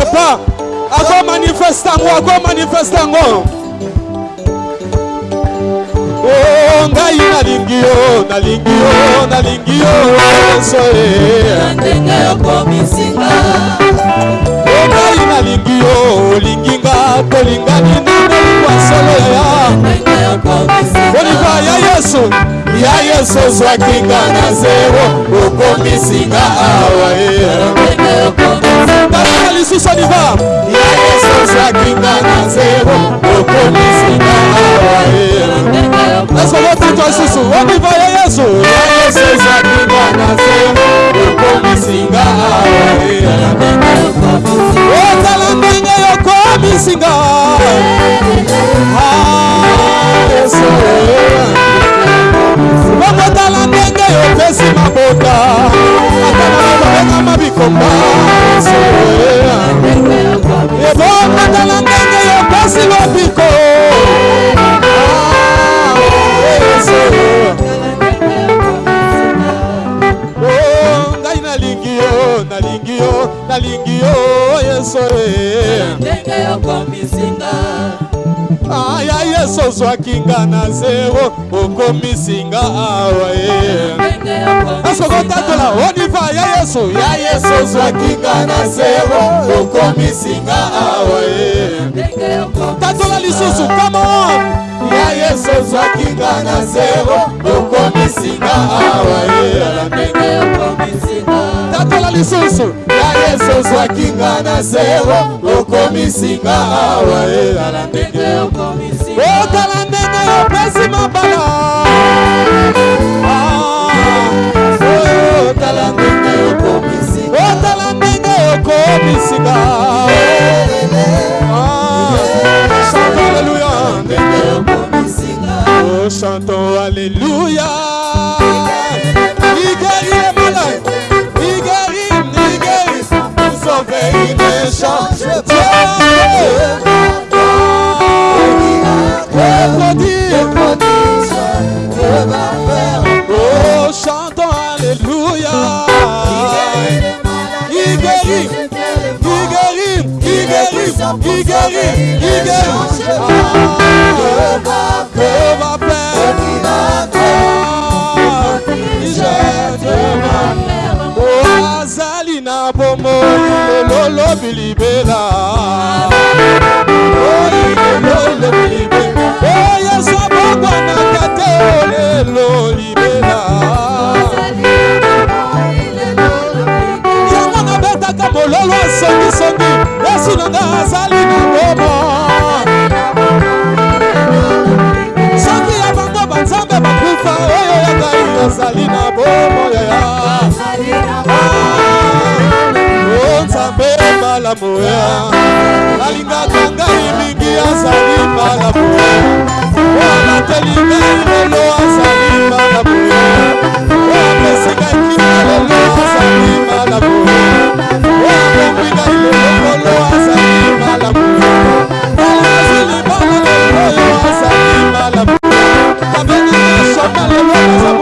quelque part. Akomanifeste yango akomanifeste yango o ngai nalingi yo nalingi yo nalingi yo yesu o ngai nalingi yo olingi nga tolingani na molingwa solo ya oliva ya yesu ya yesu ozwaki nga na zero. Okomisi nga awa ye tala lisusu oliva ya yesu ozwaki nga na zero. Okomisi nga awa ye esokotatwa lisusu oliva ya yesu ya yesu ozwaki nga na zero. Okomisi nga awa ye otala ndenge yokomisi okotala ndenge yopesi mabota. Ata na mabiko mabikomba. Ebokotala ndenge yesu ozwaki nga na zero okomisinga awa ye asokotatola oniva ya yesu ya yesu ozwaki nga na zero okomisinga awa ye tatola lisusu kamon ya yesu ozwaki nga na zero okomisinga awa ye tatola lisusu. Ya yesu ozwaki nga na zero okomisinga awa ye ala ndenge mabala Ah, chanton alléluia. Oh chanton alléluia. Il guérit les Oh, chantons Alléluia. Il guérit, il guérit, il guérit, il guérit, il guérit. Ah, que va faire Ah, je te Oh, azali na bomoi lelo bilibela. Oh. Oh, yes, boya you. ngai mingi azali mbala boya o abateli ngai lelo azali boya o apesi ngai kima lelo azali boya o akomi ngai lelokolo azali mbala boya azali mbala lelo azali mbala boya abenaka shoma lelo azali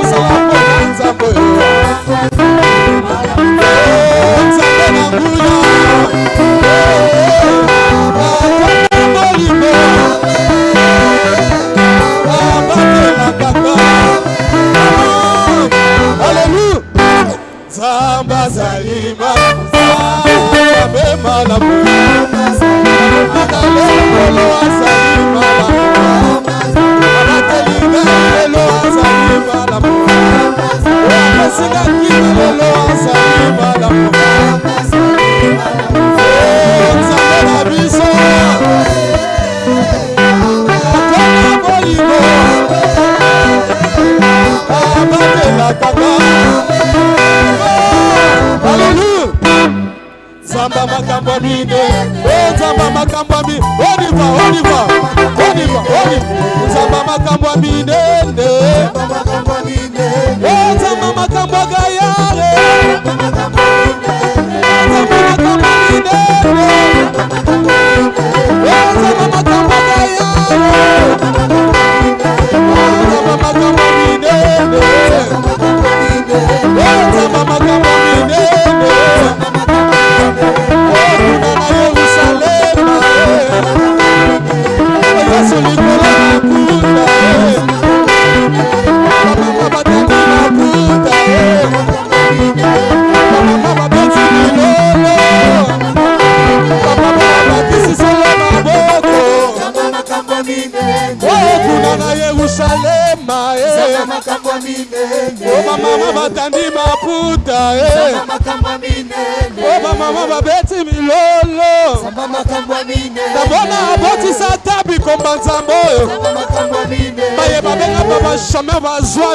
la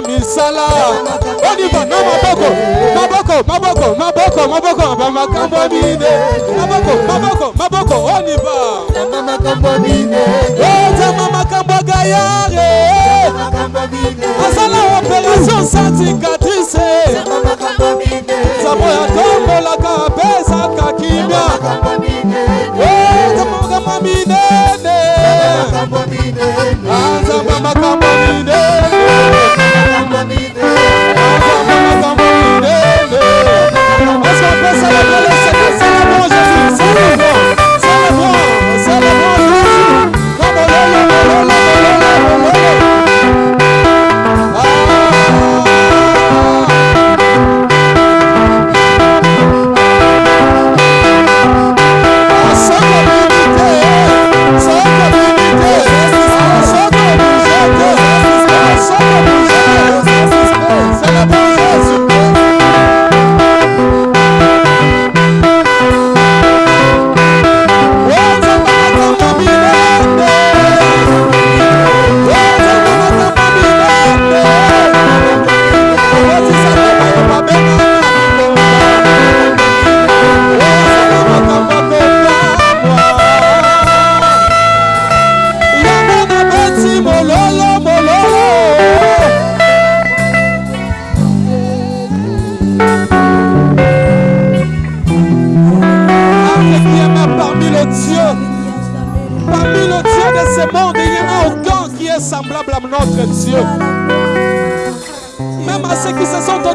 missão.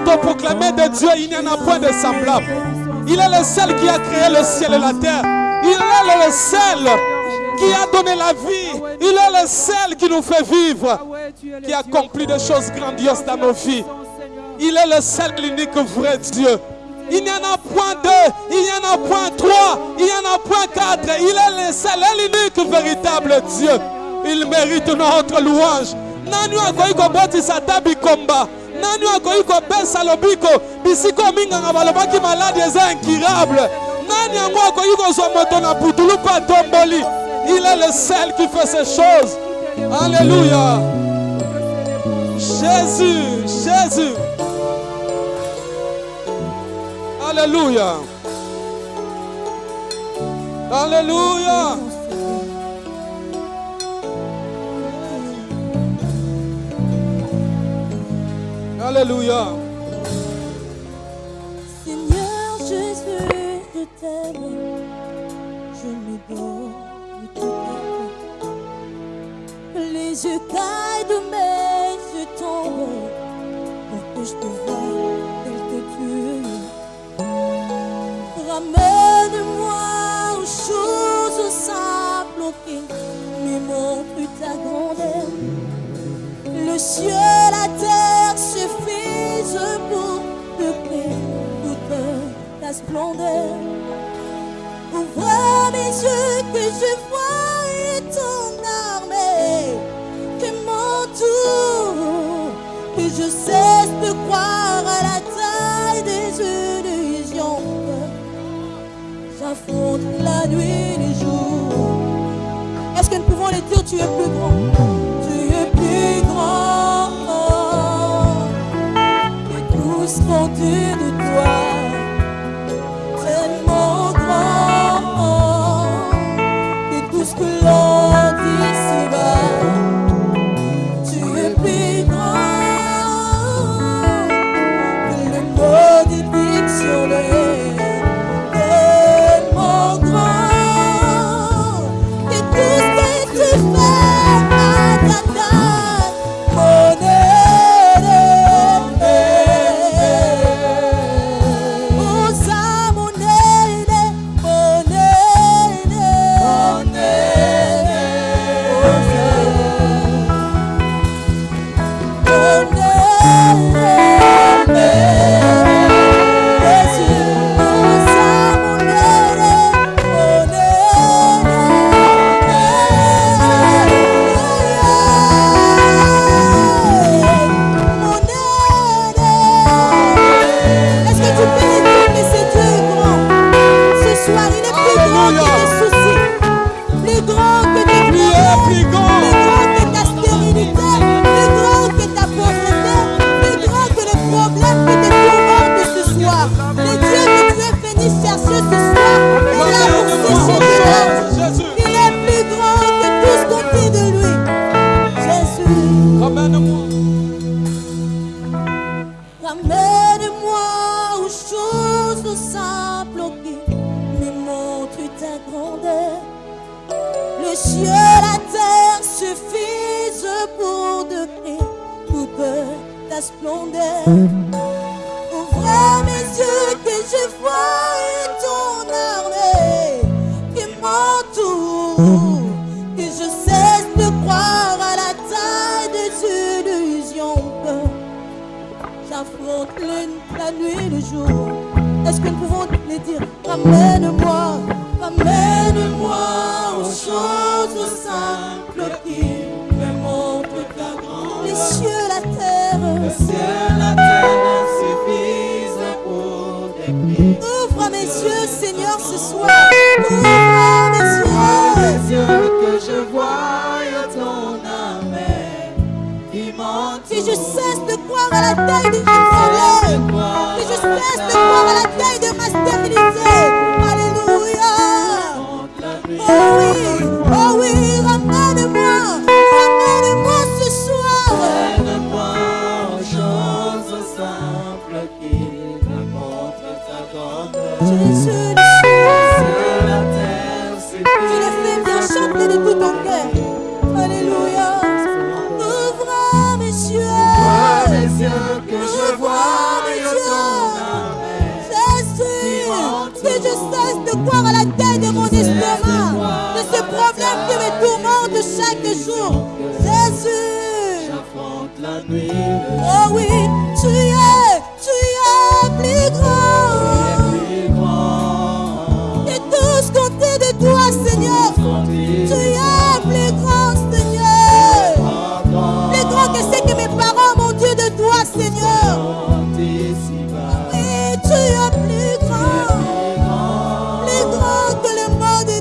De Dieu, il n'y en a point de semblable. Il est le seul qui a créé le ciel et la terre. Il est le seul qui a donné la vie. Il est le seul qui nous fait vivre, qui accomplit des choses grandioses dans nos vies. Il est le seul, l'unique vrai Dieu. Il n'y en a point deux, il n'y en a point trois, il n'y en a point quatre. Il est le seul l'unique véritable Dieu. Il mérite notre louange. Nani akoki kopesa lobiko? Bisika ominganga balobaki maladi eza incurable. Nani yango akoki kozwa moto na putulu mpe atomboli? Il est le seul qui fait ces choses. Alléluia. Jésus jésus. Alléluia. Alléluia alléluia Seigneur Jésus, je t'aime, je me donne tout toi. Les yeux caillent de mes yeux tombent pour que je te voie tel que tu es. Ramène-moi aux choses simples qui me montrent ta grandeur le ciel, la terre suffisent pour peupler toute ta splendeur. Ouvre mes yeux que je vois et ton armée qui m'entoure, que je cesse de croire à la taille des illusions. J'affronte la nuit et les jours. Est-ce que nous pouvons les dire, tu es plus grand?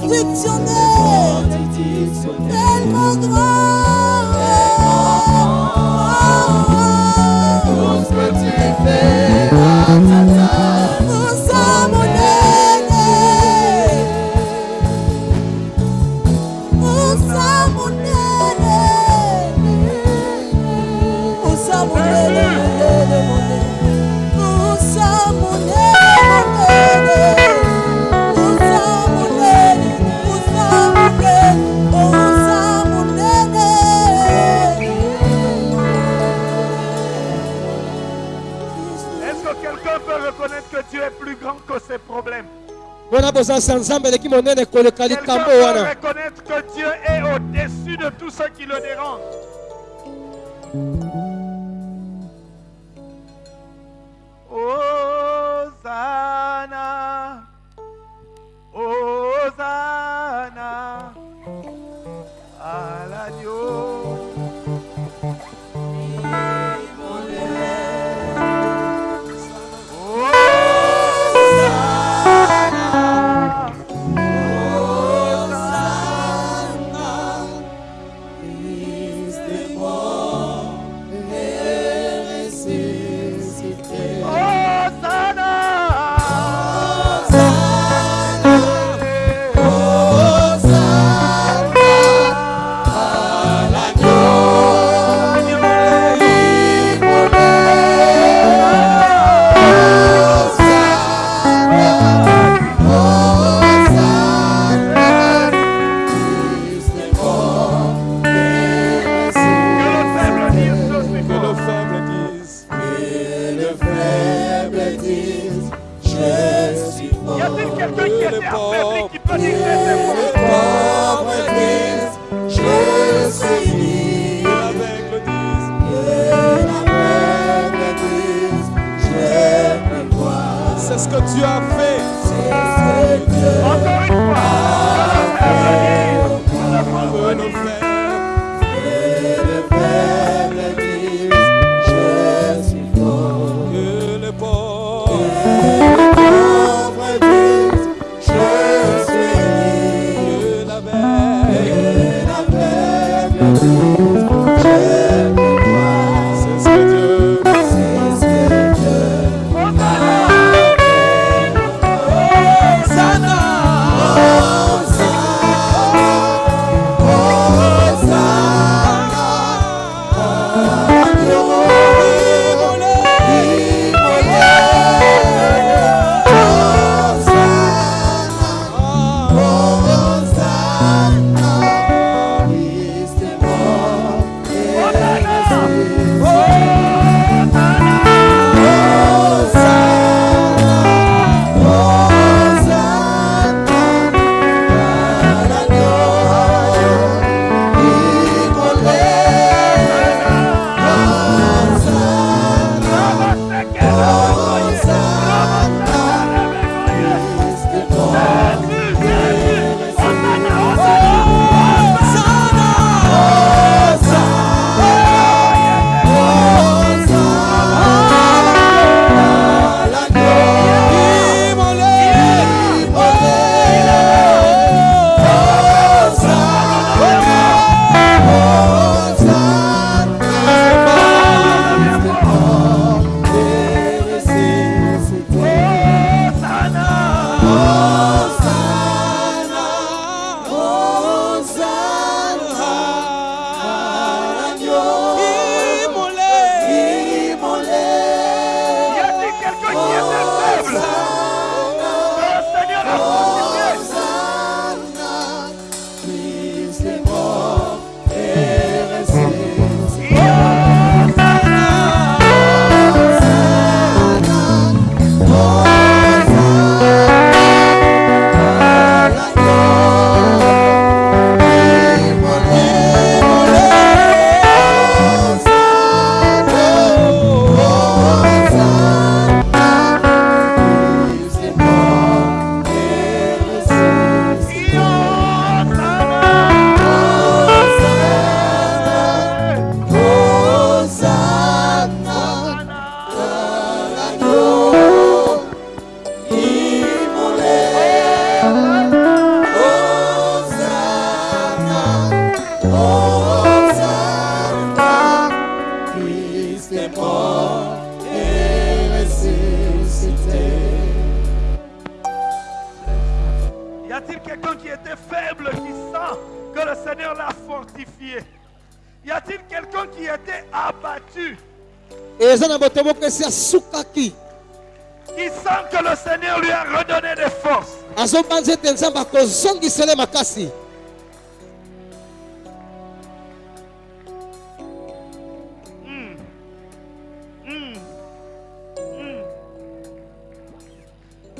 dictionnaire, tellement grand. reconnaître que dieu est au-dessus de tout ce qui le dérange.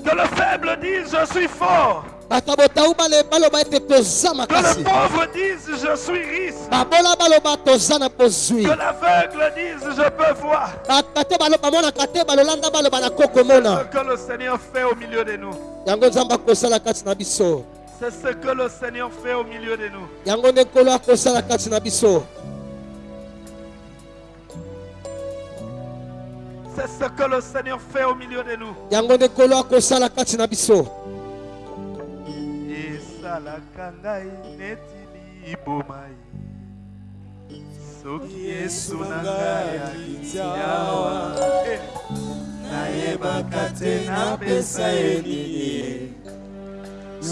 Que le faible dise je suis fort. Que le pauvre dise je suis riche. Que l'aveugle dise je peux voir. Que le Seigneur fait au milieu de nous. C'est ce que le Seigneur fait au milieu de nous. Yangone kolo akosa la kati na biso. C'est ce que le Seigneur fait au milieu de nous. Yangone kolo akosa la kati na biso. Isa la kangai netili bomai. Soki Yesu nangai tiawa. Na eh, yeba kate na pesa enini.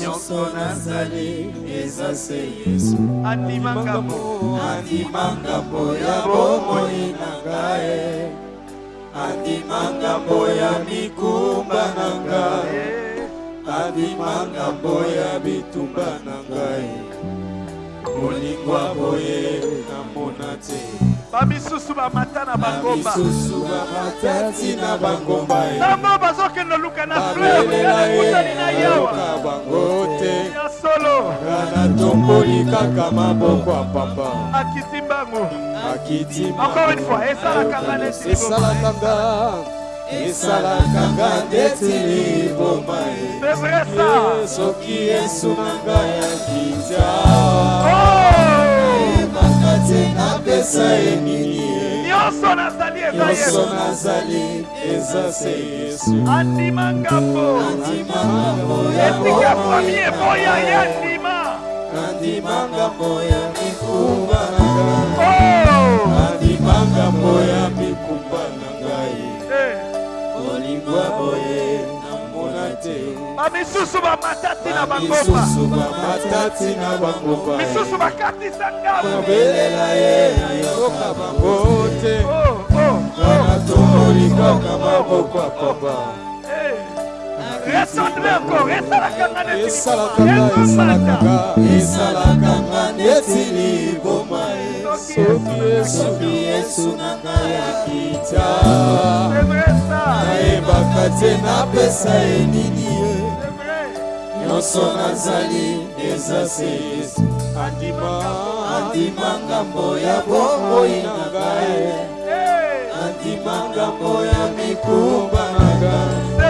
Nyonso nazali eza se yesu. Andima ngambo andima ngambo ya bomoi na ngai. Andima ngambo ya mikumba na ngai. Eh, andima ngambo ya bitumba na ngai. Molingwa boye namona te bamisusu bamata na bangomba ntango e. bazokenda luka na fleurkutani e, na yawa. solo. Natomboli kaka maboko ya pamba akiti mbangu. Encore une fois esalaka nga e. esalaka nga ndeti liboma soki esunanga ya kitya ah. oh! Akita Oh! yebaka te napesa ye. Nini nyonso nazali eza yesu. Nazali eza se yesu. Andima ngambo. Esika premier boya ye andima andima ngambo ya mikumba na ngai Oh! andima ngambo ya bamisusu bamatati na bangomba misusu bakatisa ngabobelela ye nayoka bango te. Oh, oh, oh. Wana toli kaka maboko ya papa eh. esalakanga neti liboma. soki yesu na ngai akita nayebaka te napesa ye nini nyonso nazali eza se yesu. Andima ngambo ya bomoi na ngai. andima ngambo ya mikumba na ngai.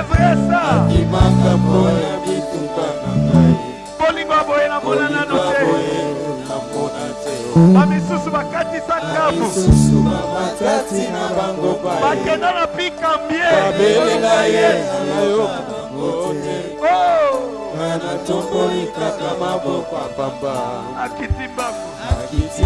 andima ngambo ya mikumba na ngai. Bolingo boye namona nano te. bamisusu bakatisa ngambo. lisusu bamatati na bangomba ye bakenda na pikambie babelela ye nayoka bango te Oh, kana tomboli kaka maboko ya pamba akiti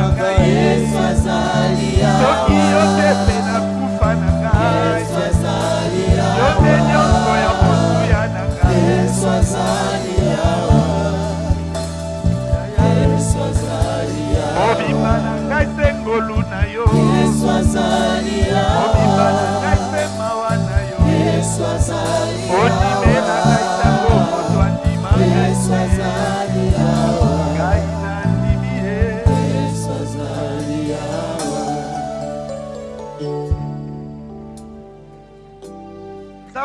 azali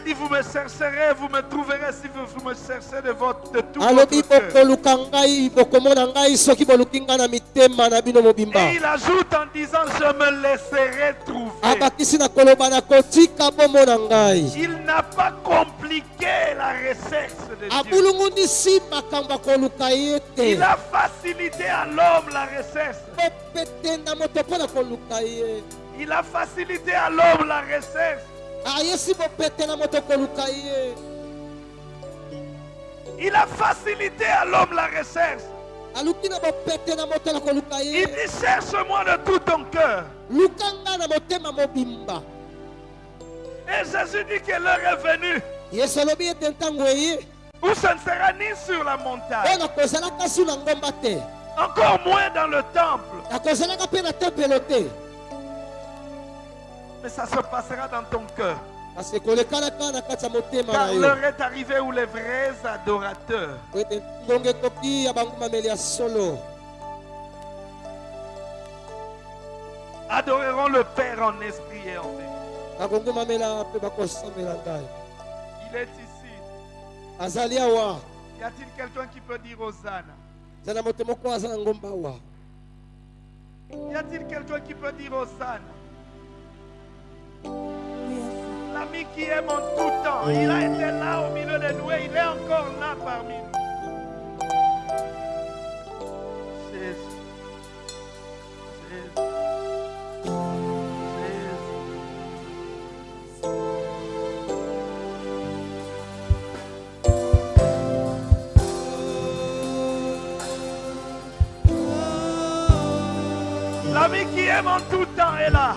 a dit, vous me chercherez, vous me trouverez si vous, vous me cherchez de, votre, de tout votre cœur. Et il ajoute en disant, je me laisserai trouver. Il n'a pas compliqué la recherche de Dieu. Il a facilité à l'homme la recherche. Il a facilité à l'homme la recherche. Il a facilité à l'homme la recherche. Il dit cherche-moi de tout ton cœur. Et Jésus dit que l'heure est venue où ce ne sera ni sur la montagne, encore moins dans le temple, mais ça se passera dans ton cœur. Car l'heure est arrivée où les vrais adorateurs adoreront le Père en esprit et en vérité. Il est ici. Y a-t-il quelqu'un qui peut dire Hosanna? Y a-t-il quelqu'un qui peut dire Hosanna? L'ami qui aime en tout temps, il a été là au milieu de nous et il est encore là parmi nous. L'ami qui aime en tout temps est là.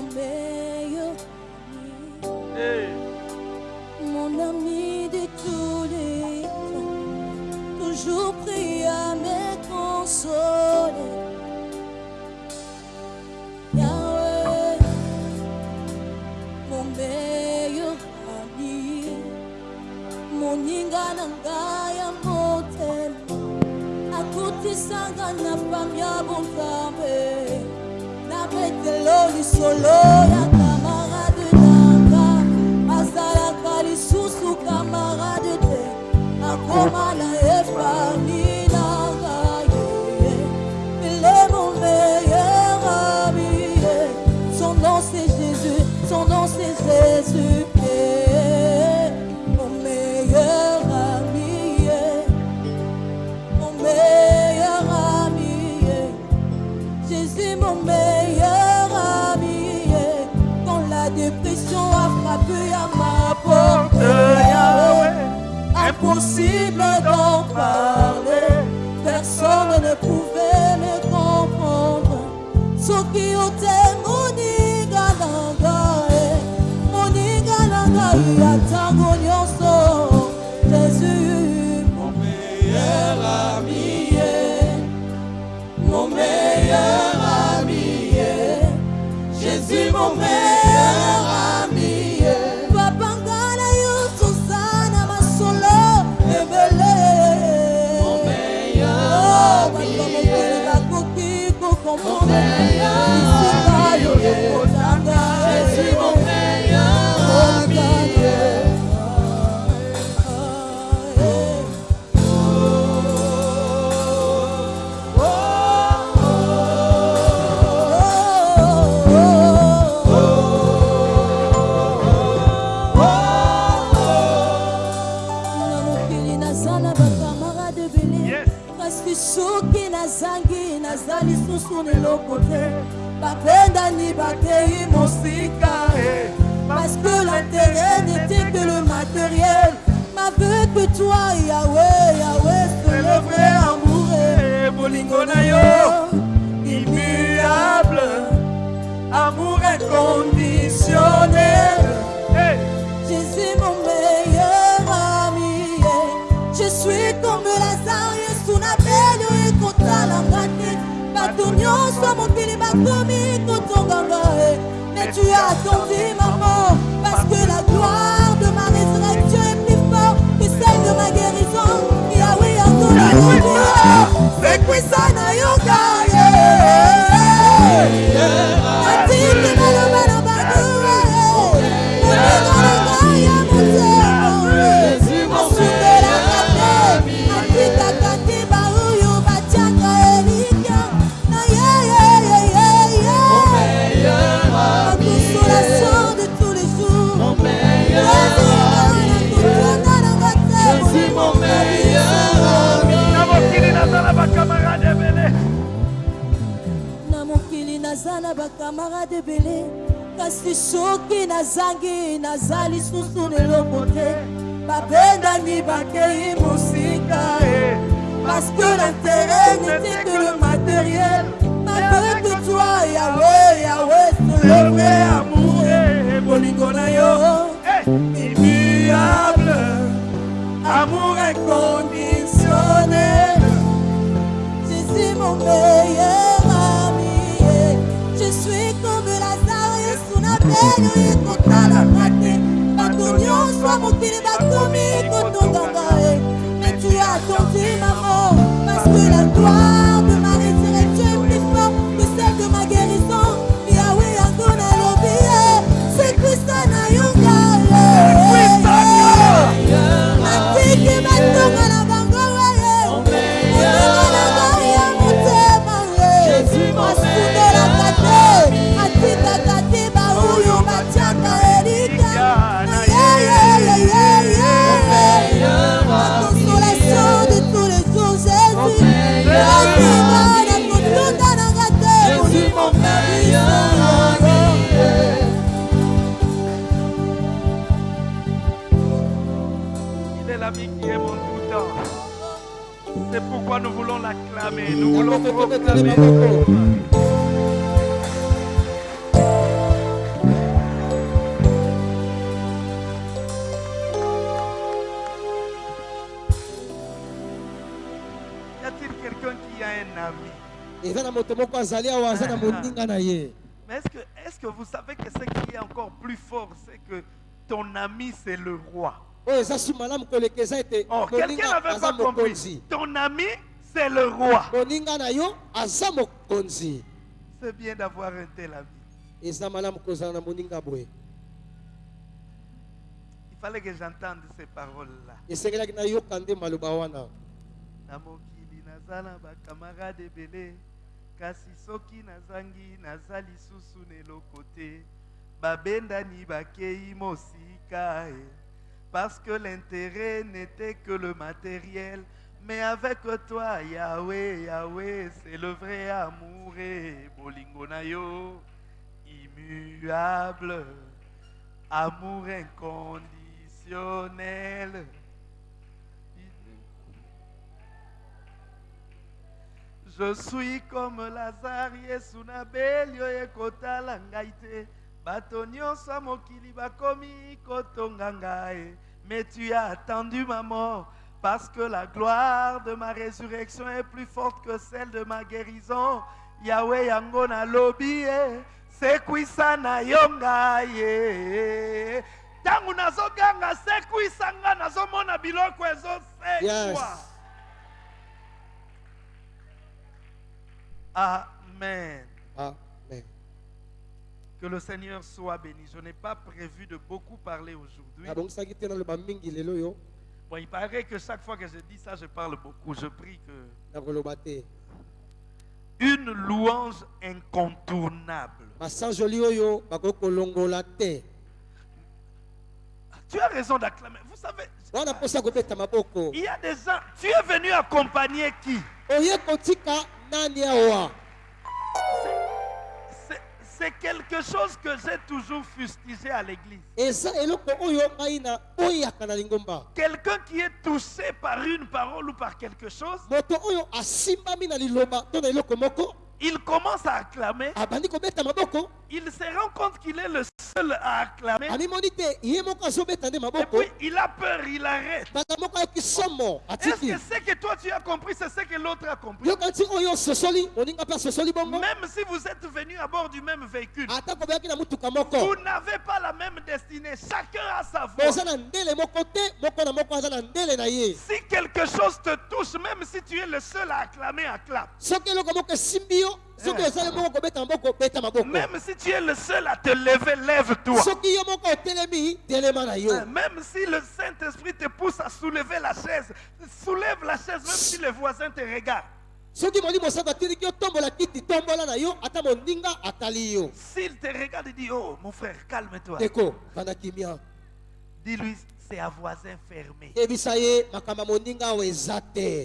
Mon meilleur ami, Hey. mon ami de tous les temps, toujours prêt à me consoler. Yahweh, mon meilleur ami, mon ingananga ya motema, akutisanga na pamya make the lonely so lonely. Impossible d'en parler. Personne ne pouvait me comprendre. Ce qui ôtait mon igalanga Mon igalanga Yatango nyonso Jésus mon meilleur ami mon meilleur ami, Jésus mon meilleur lisusu na eloko te babendani bakei mosika parce que l'intérêt n'était que le matériel. M'avait que toi Yahweh Yahweh c'est le vrai amour Eh, bolingo na yo immuable. Amour inconditionnel. Jésus mon bato nyonso mokili bakomi kotonganga e mais tu as attendu maman parce que la gloire de ma résurrection est plus forte que celle de ma guérison. Yahweh akonayokia sekwisa na yoka atiki naza na bakamarade ebele. Kasi soki nazangi naza lisusu leloko te babendani bakei mosika Eh, parce que l'intérêt n'était que le matériel. Malgré que toi Yahweh Yahweh c'est le vrai amour eh, bolingo na yo eh, immuable. Amour inconditionnel. Jésus mon meilleur ekotala mate bato nyonso mokili bakomi kotondanga e metu ya tonzi nango paske la gloire pourquoi nous voulons l'acclamer. Nous voulons proclamer. Y a-t-il quelqu'un qui a un ami? Mais est-ce que, est que vous savez que ce qui est encore plus fort, c'est que ton ami, c'est le roi? Ete Oh, quelqu'un n'avait pas compris. Ton ami, c'est le roi. C'est bien d'avoir un tel ami. Il fallait que j'entende ces paroles-là. na mokili naza na bakamarade ebele kasi soki nazangi naza lisusu na eloko te babendani bakei mosika e parce que l'intérêt n'était que le matériel. Mais avec toi Yahweh Yahweh c'est le vrai amour. Et bolingo na yo immuable amour inconditionnel. Je suis comme Lazare Yesu nabeli oyo ekotala ngai te bato nyonso ya mokili bakomi kotonga ngai mais tu as attendu ma mort parce que la gloire de ma résurrection est plus forte que celle de ma guérison. Yahweh yango nalobi ye sekwisa na yo ngai ntango nazoganga sekwisa nga nazomona biloko ezosekwa. Yes. Amen. amen Que le Seigneur soit béni. Je n'ai pas prévu de beaucoup parler aujourd'hui. oyo Bon, il paraît que chaque fois que je dis ça, je parle beaucoup. Je prie que... Une louange incontournable. Tu as raison d'acclamer. Vous savez, il y a des gens... Tu es venu accompagner qui? C'est- quelque chose que j'ai toujours fustigé à l'église. Quelqu'un qui est touché par une parole ou par quelque chose, moko il commence à acclamer. Il se rend compte qu'il est le seul à acclamer. Et puis il a peur, il arrête. Est-ce que ce que toi tu as compris, c'est ce que l'autre a compris? Même si vous êtes venus à bord du même véhicule, vous n'avez pas la même destinée. Chacun a sa voix. Si quelque chose te touche, même si tu es le seul à acclamer, acclame. Maboko Même si tu es le seul à te lever, lève-toi. yo Même si le Saint-Esprit te pousse à soulever la chaise, soulève la chaise même si les voisins te regardent. S'il te regarde et dit, oh mon frère, calme-toi. Dis-lui, c'est à voisin fermé.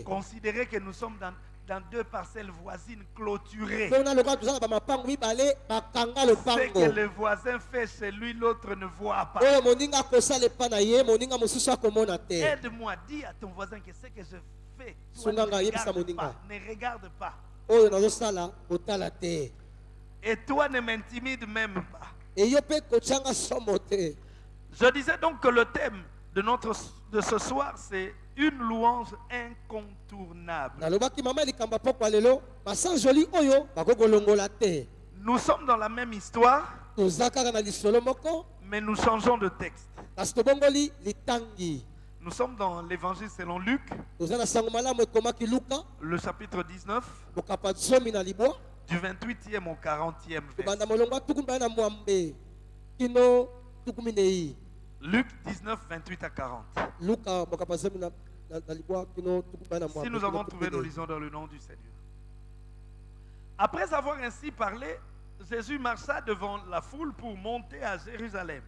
Considérez que nous sommes dans, dans deux parcelles voisines clôturées. Ce que le voisin fait chez lui, l'autre ne voit pas. te Aide-moi, dis à ton voisin que ce que je fais, toi, ne, regarde pas, ne regarde pas. te Et toi ne m'intimide même pas. Je disais donc que le thème de, notre, de ce soir, c'est une louange incontournable. Nous sommes dans la même histoire, mais nous changeons de texte. Nous sommes dans l'évangile selon Luc, le chapitre 19, mokapa zomi na libwa du 28e au 40e kobanda verset. Luc 19, 28 à 40. luka mokapa zomi na, na, na libwa kino tukumi mibale na Si nous avons trouvé, nous lisons dans le nom du Seigneur. Après avoir ainsi parlé, Jésus marcha devant la foule pour monter à Jérusalem.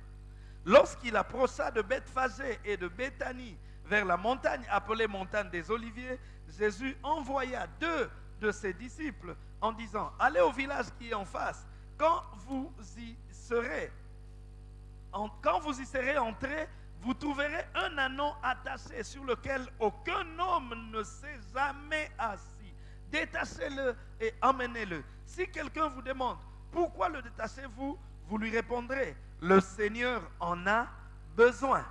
Lorsqu'il approcha de Bethphagée et de Béthanie vers la montagne appelée montagne des Oliviers, Jésus envoya deux de ses disciples en disant, allez au village qui est en face. Quand vous y serez, quand vous y serez entrés, vous trouverez un anon attaché sur lequel aucun homme ne s'est jamais assis. Détachez-le et emmenez-le. Si quelqu'un vous demande pourquoi le détachez-vous, vous lui répondrez le Seigneur en a besoin.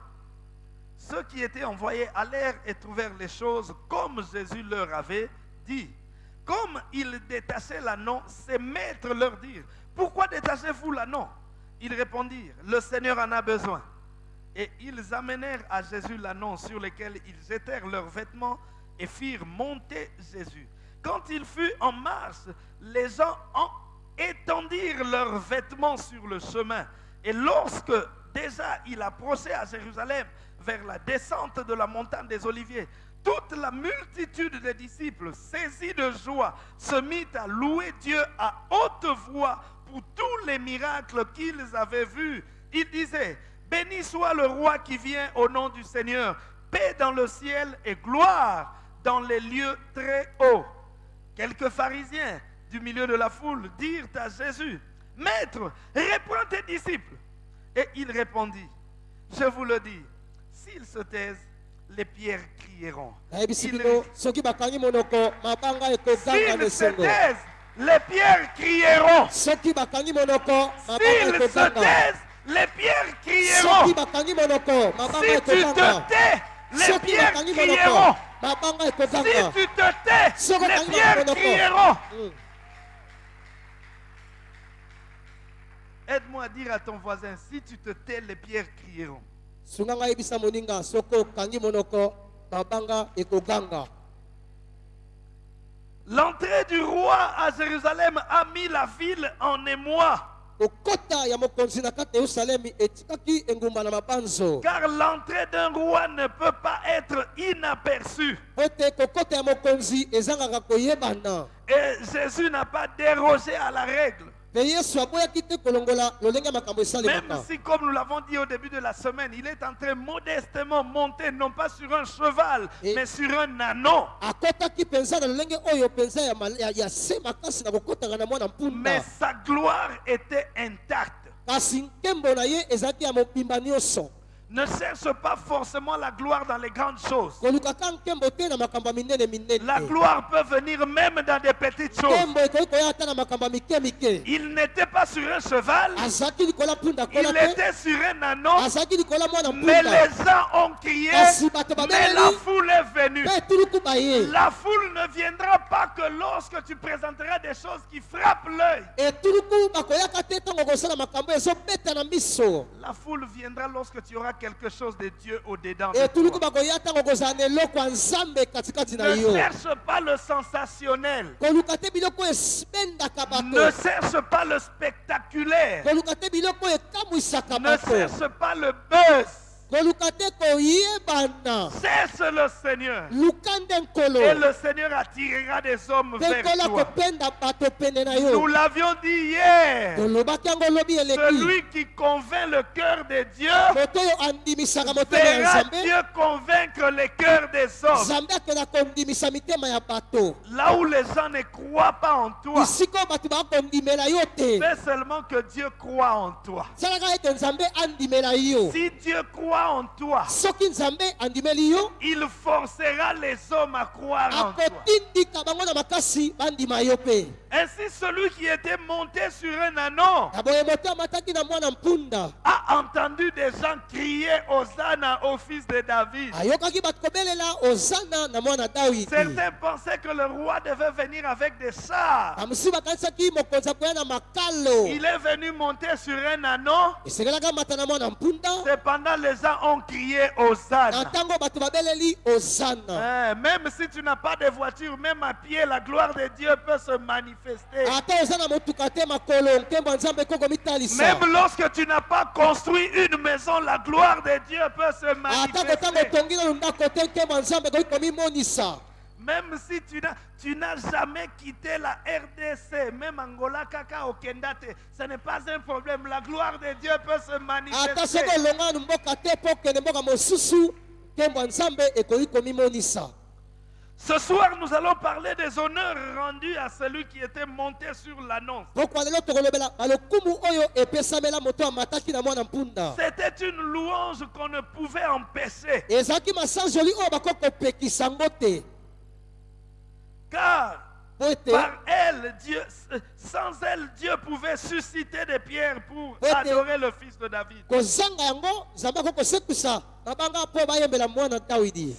Ceux qui étaient envoyés allèrent et trouvèrent les choses comme Jésus leur avait dit. Comme ils détachaient l'anneau, ses maîtres leur dirent, pourquoi détachez-vous l'anneau Ils répondirent, le Seigneur en a besoin. Et ils amenèrent à Jésus l'anneau sur lequel ils jetèrent leurs vêtements et firent monter Jésus. Quand il fut en marche, les gens en étendirent leurs vêtements sur le chemin. Et lorsque déjà il approchait à Jérusalem vers la descente de la montagne des Oliviers, toute la multitude des disciples, saisis de joie, se mit à louer Dieu à haute voix pour tous les miracles qu'ils avaient vus. Ils disaient, béni soit le roi qui vient au nom du Seigneur, paix dans le ciel et gloire dans les lieux très hauts. Quelques pharisiens du milieu de la foule dirent à Jésus, Maître, reprends tes disciples. Et il répondit, Je vous le dis, s'ils se taisent, les pierres crieront. S'ils se taisent, les pierres crieront. S'ils se taisent, les pierres crieront. Si tu te tais, les pierres crieront. Si tu te tais, les pierres crieront. Aide-moi à dire à ton voisin, si tu te tais, les pierres crieront. L'entrée du roi à Jérusalem a mis la ville en émoi, car l'entrée d'un roi ne peut pas être inaperçue. Et Jésus n'a pas dérogé à la règle. Même si, comme nous l'avons dit au début de la semaine, il est en train modestement monter, non pas sur un cheval, Et- mais sur un na mwana Mais sa gloire était intacte. Ne cherche pas forcément la gloire dans les grandes choses. La gloire peut venir même dans des petites choses. Il n'était pas sur un cheval, il était sur un mwana mais les gens ont crié, mais la foule est venue. La foule ne viendra pas que lorsque tu présenteras des choses qui frappent l'œil. La foule viendra lorsque tu auras quelque chose de Dieu au-dedans. Ne cherche pas le sensationnel. Ne cherche pas le spectaculaire. Ne cherche pas le buzz. Cesse le Seigneur. Et le Seigneur attirera des hommes vers toi. Nous l'avions dit hier. Celui qui convainc le cœur de Dieu verra Dieu convaincre les cœurs des hommes. Là où les gens ne croient pas en toi, fais seulement que Dieu croit en toi. Si Dieu croit en toi, il forcera les hommes à croire en toi. Ainsi, celui qui était monté sur un anon mpunda a entendu des gens crier Hosanna au fils de David? dawidi Certains pensaient que le roi devait venir avec des chars. makalo Il est venu monter sur un anon. Cependant, les gens ont crié na Hosanna. Hein, même si tu n'as pas de voiture, même à pied, la gloire de Dieu peut se manifester. Même lorsque tu n'as pas construit une maison, la gloire de Dieu peut se manifester. Même si tu n'as, jamais quitté la RDC, même Angola, Kaka, Okendate, ce n'est pas un problème. La gloire de Dieu peut se manifester. Ce soir, nous allons parler des honneurs rendus à celui qui était monté sur l'annonce. C'était une louange qu'on ne pouvait empêcher. Car par elle, Dieu, sans elle, Dieu pouvait susciter des pierres pour adorer le fils de David.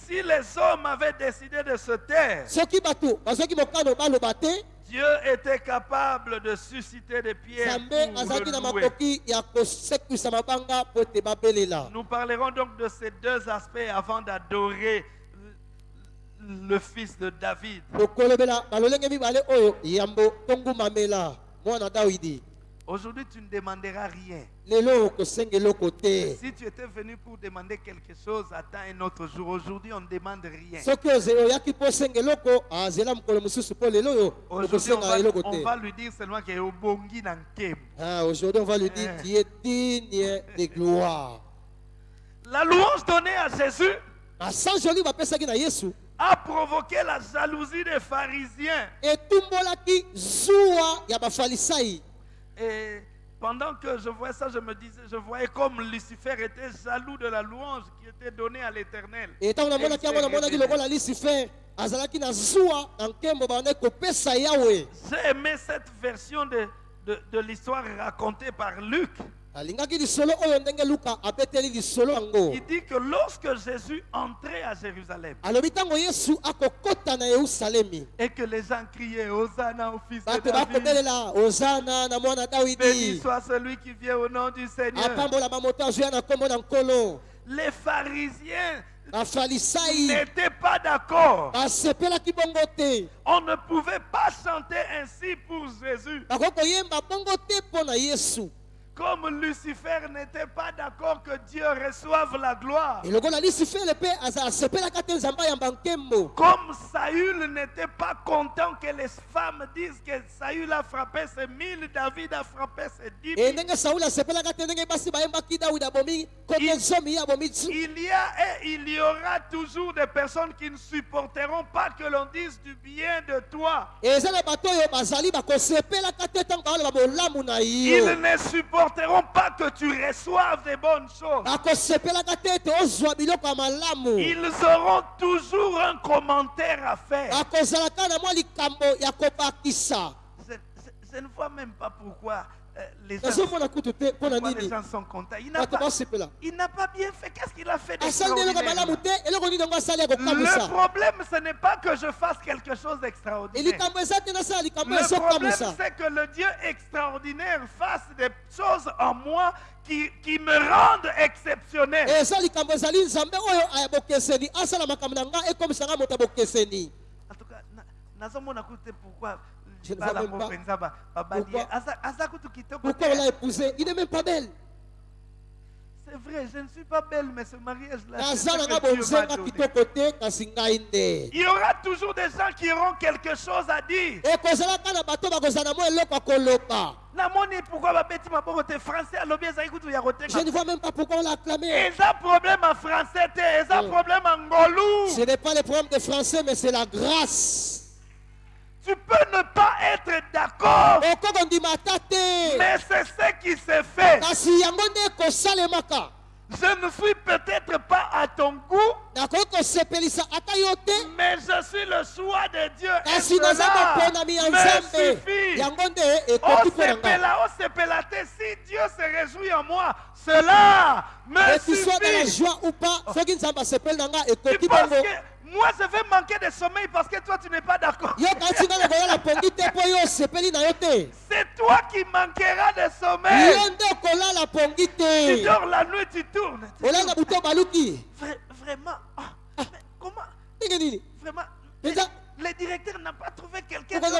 Si les hommes avaient décidé de se taire, Dieu était capable de susciter des pierres pour le louer. Nous parlerons donc de ces deux aspects avant d'adorer le fils de David. Aujourd'hui, tu ne demanderas rien. Si tu étais venu pour demander quelque chose, attends un autre jour. Aujourd'hui, on ne demande rien. oyo Aujourd'hui, on va, on lui dire seulement qu'il est. Ah, aujourd'hui on va lui dire Eh. tu es digne de gloire La louange donnée à Jésus a provoqué la jalousie des pharisiens. Et pendant que je voyais ça, je me disais, je voyais comme Lucifer était jaloux de la louange qui était donnée à l'éternel. lokola lucifer J'ai aimé cette version de, de, de l'histoire racontée par Luc. Il dit que lorsque Jésus entrait à Jérusalem et que les gens criaient Hosanna au fils de David, béni soit celui qui vient au nom du Seigneur. Les pharisiens n'étaient pas d'accord. On ne pouvait pas chanter ainsi pour Jésus. Comme Lucifer n'était pas d'accord que Dieu reçoive la gloire. Comme Saül n'était pas content que les femmes disent que Saül a frappé ses mille, David a frappé ses dix Il- Il y a et il y aura toujours des personnes qui ne supporteront pas que l'on dise du bien de toi. Ils yo ne supporteront pas que tu reçoives des bonnes choses. Ils auront toujours un commentaire à faire. Je, je- je ne vois même pas pourquoi les, gens, les gens sont contents? Il n'a pas, bien fait. Qu'est-ce qu'il a fait eloko d'extraordinaire? Le problème, ce n'est pas que je fasse quelque chose d'extraordinaire. Le problème, c'est que le Dieu extraordinaire fasse des choses en moi qui, qui me rendent exceptionnel. bokeseni En tout cas, nazomona pourquoi Je ne pas. Pourquoi- pourquoi te. on l'a épousé? Il n'est même pas belle C'est vrai, je ne suis pas belle, mais ce mariage-là. Il y aura toujours des gens qui auront quelque chose à dire. je ne vois même pas pourquoi on l'a acclamé problème en français Mm. problème en ce n'est pas le problème de français mais c'est la grâce tu peux ne pas être d'accord. Mais c'est ce qui se fait. Je ne suis peut-être pas à ton goût. Mais je suis le choix de Dieu et cela me suffit. Osepela te si Dieu se réjouit en moi cela me que tu sois dans la suffit. tu penses que moi je vais manquer de sommeil parce que toi tu n'es pas d'accord C'est toi qui manqueras de sommeil. Tu dors la nuit, tu tournes. Tu tournes. Vra- vraiment. ah, mais comment? Vraiment. Le directeur n'a pas trouvé quelqu'un à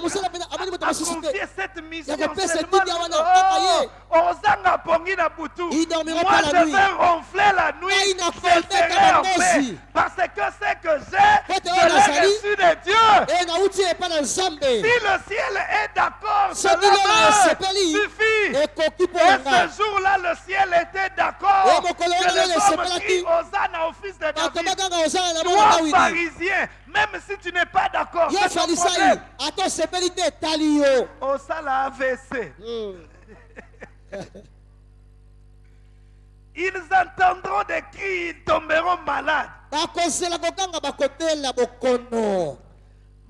confier cette mission. Ye. Oh, Ozanga pongi na butu. Il dormira Moi, pas la je nuit. vais ronfler la nuit. na Je serai en paix. Parce que ce que j'ai, je l'ai reçu de Dieu. Si le ciel est d'accord, cela suffit. Et ce jour-là, le ciel était d'accord. Que les le hommes crient Hosanna au fils de bato David. Toi, pharisien, même si tu n'es pas d'accord, c'est ton problème. ata osepeli te etali yo. Osala AVC. Hmm. Ils entendront des cris, ils tomberont malades. bakozela kokanga bakotela bokono.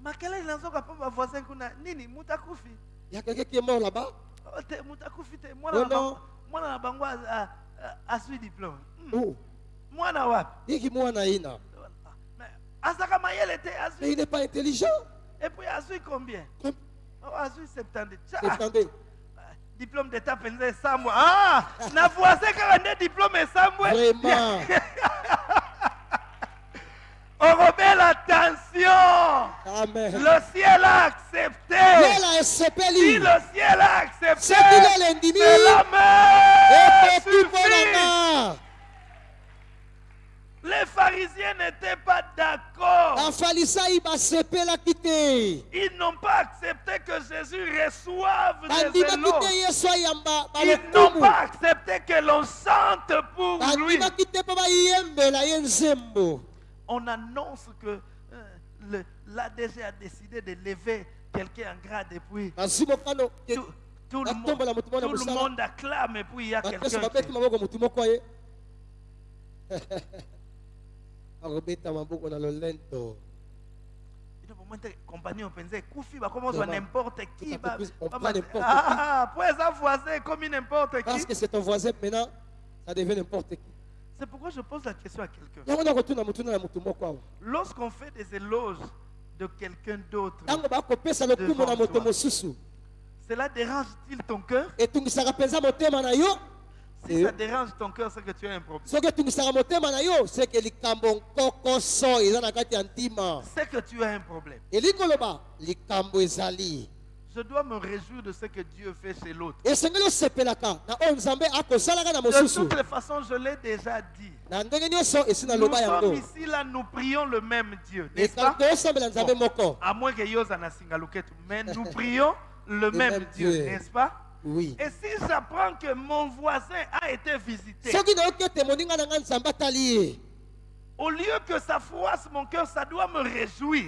Makele nazoka mpo bavoisin kuna. Nini mutu akufi ya quelqu'un qui est mort là-bas? Oh, te mutu akufi te Oh, mwana na bango- azwi diplôme. Oh. mwana wapi? Yiki mwana ina? Mais il n'est pas intelligent. Et puis azwi combien? Comme- Oh, azwi 70 Tcha, Attendez. diplôme d'état mpenza esambwa ah, na voisin kaka nde diplôme esambwe vraiment. Orobela attention amen. Le ciel a accepté. Si le ciel a accepté endimi cela me ekoki mpo na suffit nga les pharisiens n'étaient pas d'accord. Ils n'ont pas accepté que Jésus reçoive des éloges. ils n'ont pas accepté que l'on chante pour lui. On annonce que euh, l'ADG a décidé de lever quelqu'un en grade et puis tout, tout le, monde, tout le monde acclame et puis il y a quelqu'un qui... maboko motu moko ye akobeta maboko na lolento n'importe qui n'importe parce que c'est ton voisin maintenant ça devient n'importe qui. C'est pourquoi je pose la question à quelqu'un. Lorsqu'on fait des éloges de quelqu'un d'autre cela dérange-t-il ton cœur? Si ça dérange ton cœur c'est que tu as un problème. C'est que tu as un problème. Je dois me réjouir de ce que Dieu fait chez l'autre. De toutes les façons je l'ai déjà dit. Nous naloba sommes yango ici là nous prions le même Dieu pas? à moins que Yosa na Singaluketu. Mais nous prions le même, Dieu. n'est-ce pas? Oui. Et si j'apprends que mon voisin a été visité, au lieu que ça froisse mon cœur, ça doit me réjouir.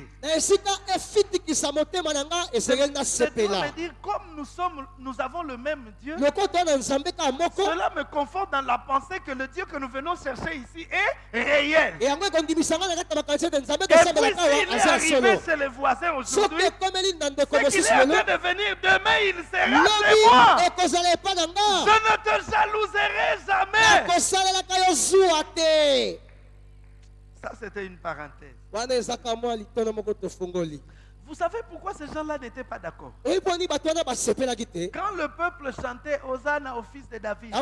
Je dois nasepela me dire, comme nous sommes, nous avons le même Dieu, cela me conforte dans la pensée que le Dieu que nous venons chercher ici est réel. Et puis s'il est arrivé chez les voisins aujourd'hui, c'est qu'il est en train de venir demain, il sera chez moi. Je ne te jalouserai jamais. Ça, c'était une parenthèse. Vous savez pourquoi ces gens-là n'étaient pas d'accord? Quand le peuple chantait Hosanna au fils de David,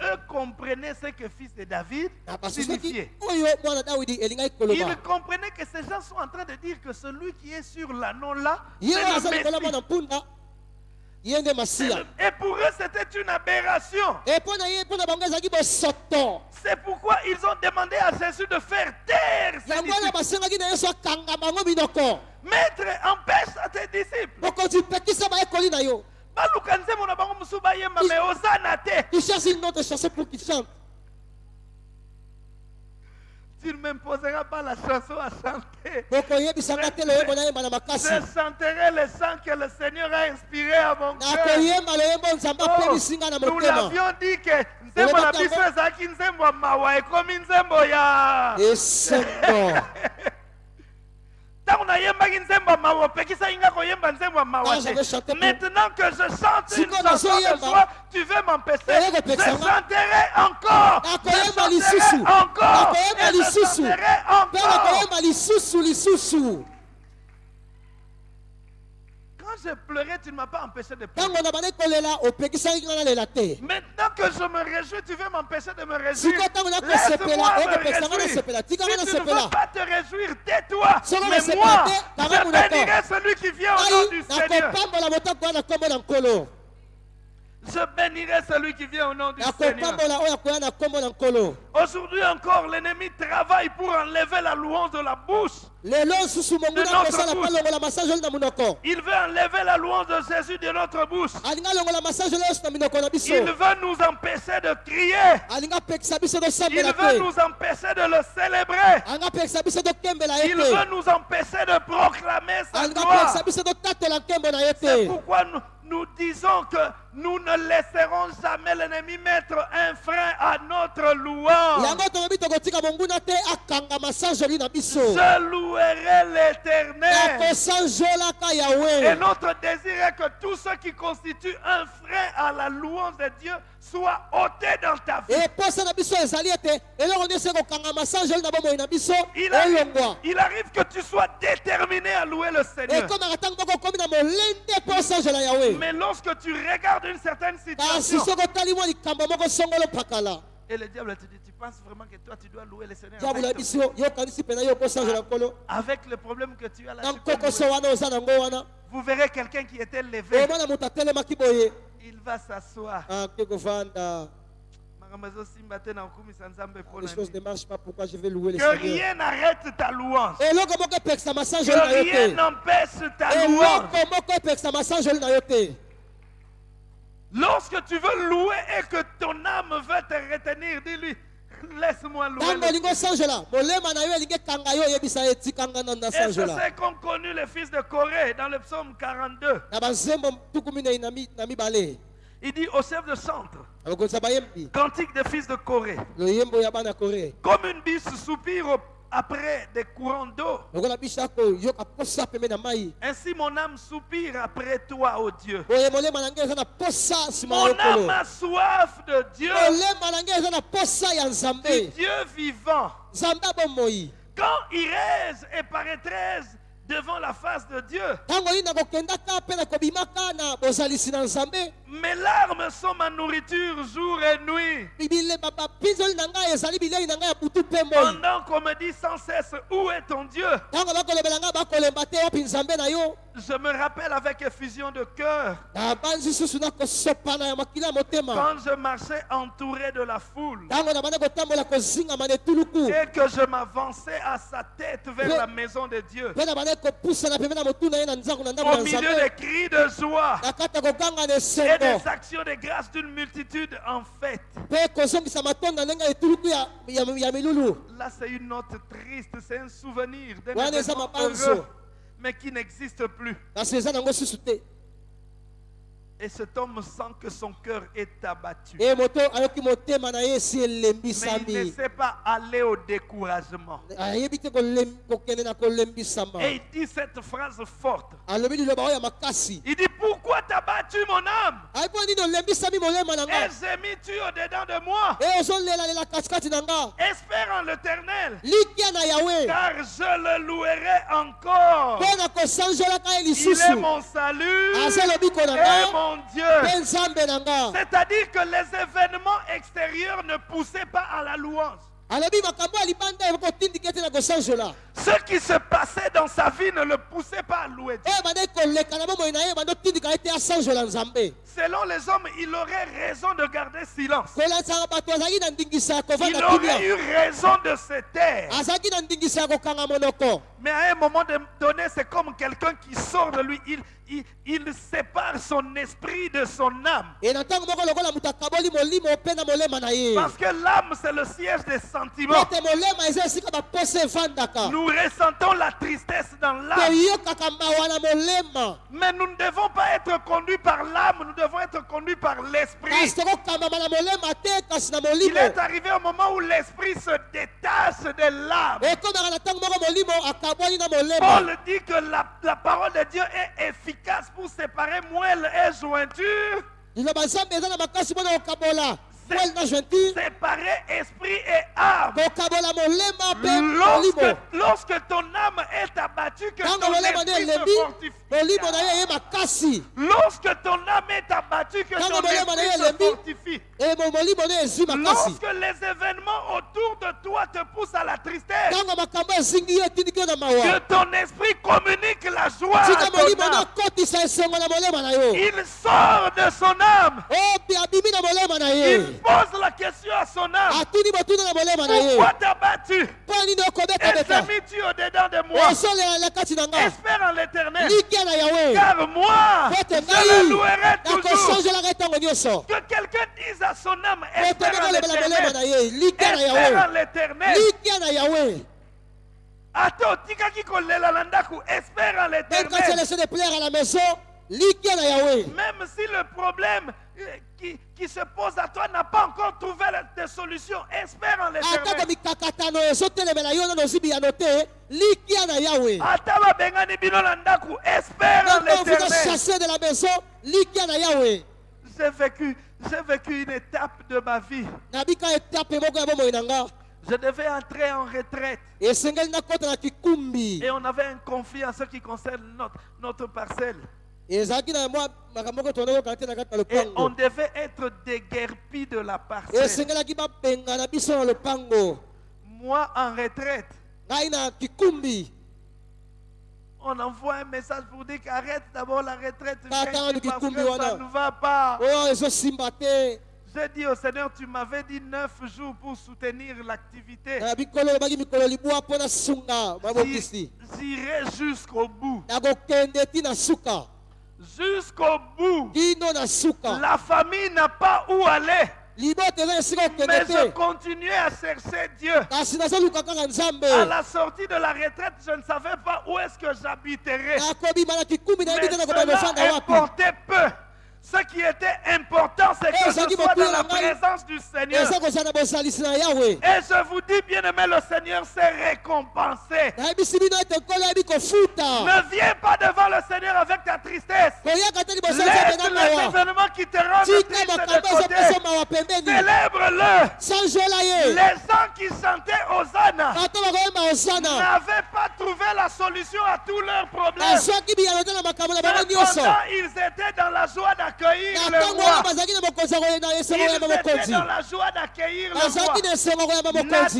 eux comprenaient ce que fils de David signifiait. Ils comprenaient que ces gens sont en train de dire que celui qui est sur l'anneau là, c'est le Messie. Et pour eux, c'était une aberration. C'est pourquoi ils ont demandé à Jésus de faire taire ses disciples. Maître, empêche à tes disciples. mokonzi pekisa bayekoli na yo baluka nzembo na tu ne m'imposeras pas la chanson à chanter. Je chanterai le chant que le Seigneur a inspiré à mon cœur. Oh, nous l'avions dit que nzembo na biso ezalaki nzembo ya mawa ekomi nzembo ya esengo ntango nayembaki nzembo ya mawa opekisaki nga koyemba nzembo ya mawa Ah, te. maintenant que je chante une chanson de joie tu veux m'empêcher. Je nga. chanterai encore. Nakoyemba lisusu. encore. Nakoyemba lisusu. mpe encore. Nakoyemba lisusu lisusu. quand je pleurais tu ne m'as pas empêché de pleurer Maintenant que je me réjouis, tu veux m'empêcher de me réjouir. Laisse-moi me réjouir. Si tu ne veux pas te réjouir, tais-toi. Mais moi, je bénirai celui qui vient au nom du Seigneur. Je bénirai celui qui vient au nom du Seigneur. Aujourd'hui encore, l'ennemi travaille pour enlever la louange de la bouche. De notre bouche. Il veut enlever la louange de Jésus de notre bouche. Il veut nous empêcher de crier. Il veut nous empêcher de le célébrer. Il veut nous empêcher de proclamer sa gloire. C'est pourquoi nous, nous disons que nous ne laisserons jamais l'ennemi mettre un frein à notre louange. Je louerai l'éternel. Et notre désir est que tout ce qui constitue un frein à la louange de Dieu soit ôté dans ta vie. Il arrive, il arrive que tu sois déterminé à louer le Seigneur. Mais lorsque tu regardes une certaine kasi situation et le diable te dit, tu penses vraiment que toi tu dois louer le Seigneur avec, le problème que tu as là. tu Vous verrez quelqu'un qui était levé. Il va s'asseoir. mpo les choses ne marchent pas pourquoi je vais louer le que Seigneur? rien n'arrête ta louange. Que rien n'empêche ta louange eloko moko epekisa masage oli na yo te lorsque tu veux louer et que ton âme veut te retenir dis-lui laisse-moi louer nasanjola c'est comme connu les fils de Corée dans le psaume 42 na banzembo tuku minei na mi- na mibale Il dit au chef de centre, abakonisa bayembi cantique des fils de Corée, comme une biche soupire au- après des courants d'eau. Ainsi mon âme soupire après toi, ô Dieu. Mon âme a soif de Dieu, nzambe Dieu vivant. Quand irais et paraîtrais devant la face de Dieu, mes larmes sont ma nourriture jour et nuit. Pendant qu'on me dit sans cesse, où est ton Dieu? Je me rappelle avec effusion de cœur. Quand je marchais entouré de la foule. Et que je m'avançais à sa tête vers la maison de Dieu. Au milieu des cris de joie et des actions de grâce d'une multitude en fête. Là, c'est une note triste, c'est un souvenir d'un événement heureux, mais qui n'existe plus. kasi eza nango susu te Et cet homme sent que son cœur est abattu. Mais il ne sait pas aller au découragement. Et il dit cette phrase forte. Il dit, pourquoi t'as battu mon âme? Et nga. Gémis-tu au-dedans de moi. E nga. Espère en l'éternel, car je le louerai encore. Il est mon salut. Et nga mon Dieu. C'est-à-dire que les événements extérieurs ne poussaient pas à la louange. Ce qui se passait dans sa vie ne le poussait pas à louer Dieu. Selon les hommes, il aurait raison de garder silence. Il aurait eu raison de se taire. monoko Mais à un moment donné, c'est comme quelqu'un qui sort de lui. Il, il, il sépare son esprit de son âme. Parce que l'âme, c'est le siège des sentiments. Nous ressentons la tristesse dans l'âme. Mais nous ne devons pas être conduits par l'âme, nous devons être conduits par l'esprit. Il est arrivé au moment où l'esprit se détache de l'âme. Paul dit que la, la parole de Dieu est efficace pour séparer moelle et jointure, séparer esprit et âme. Lorsque, lorsque ton âme est abattue, que ton esprit se fortifie. Lorsque ton âme est abattue, que ton esprit se fortifie. Lorsque les événements autour de toi te poussent à la tristesse, que ton esprit communique la joie à ton âme. Il sort de son âme. o abimi na molema na ye Il pose la question à son âme. Pourquoi t'as battu? Nini okobekabeka Essaie-tu au-dedans de moi? Espère en l'éternel. Car moi, je le louerai toujours. Que quelqu'un dise à son âme, espère en l'éternel. Espère en l'éternel. likia na yawe ata otikaki kolela na ndako espère en l'éternel. même si le problème euh, qui, qui se pose à toi n'a pas encore trouvé la- de solution espère en l'éternel. Ata babengani bino na espère en l'éternel. j'ai vécu j'ai vécu une étape de ma vie. Je devais entrer en retraite. Et on avait un conflit en ce qui concerne notre, notre parcelle et on devait être déguerpis de la parcelle. Moi en retraite. On envoie un message pour dire qu'arrête d'abord la retraite parce que ça ne va pas. te. J'ai dit au Seigneur, tu m'avais dit neuf jours pour soutenir l'activité. J'irai jusqu'au bout. Jusqu'au bout. La famille n'a pas où aller. Mais je continuais à chercher Dieu. À la sortie de la retraite, je ne savais pas où est-ce que j'habiterais. Mais cela importait peu. Ce qui était important, c'est Eh, que je sois dans la présence du Seigneur. yawe Et je vous dis, bien aimé, le Seigneur s'est récompensé. kofuta Ne viens pas devant le Seigneur avec ta tristesse. Laisse les événements qui te rendent triste de Célèbre-le. Les gens qui chantaient Hosanna n'avaient pas trouvé la solution à tous leurs problèmes. Cependant, ils étaient dans la joie d'accueillir na le roi. mokonzi dans la joie d'accueillir le roi.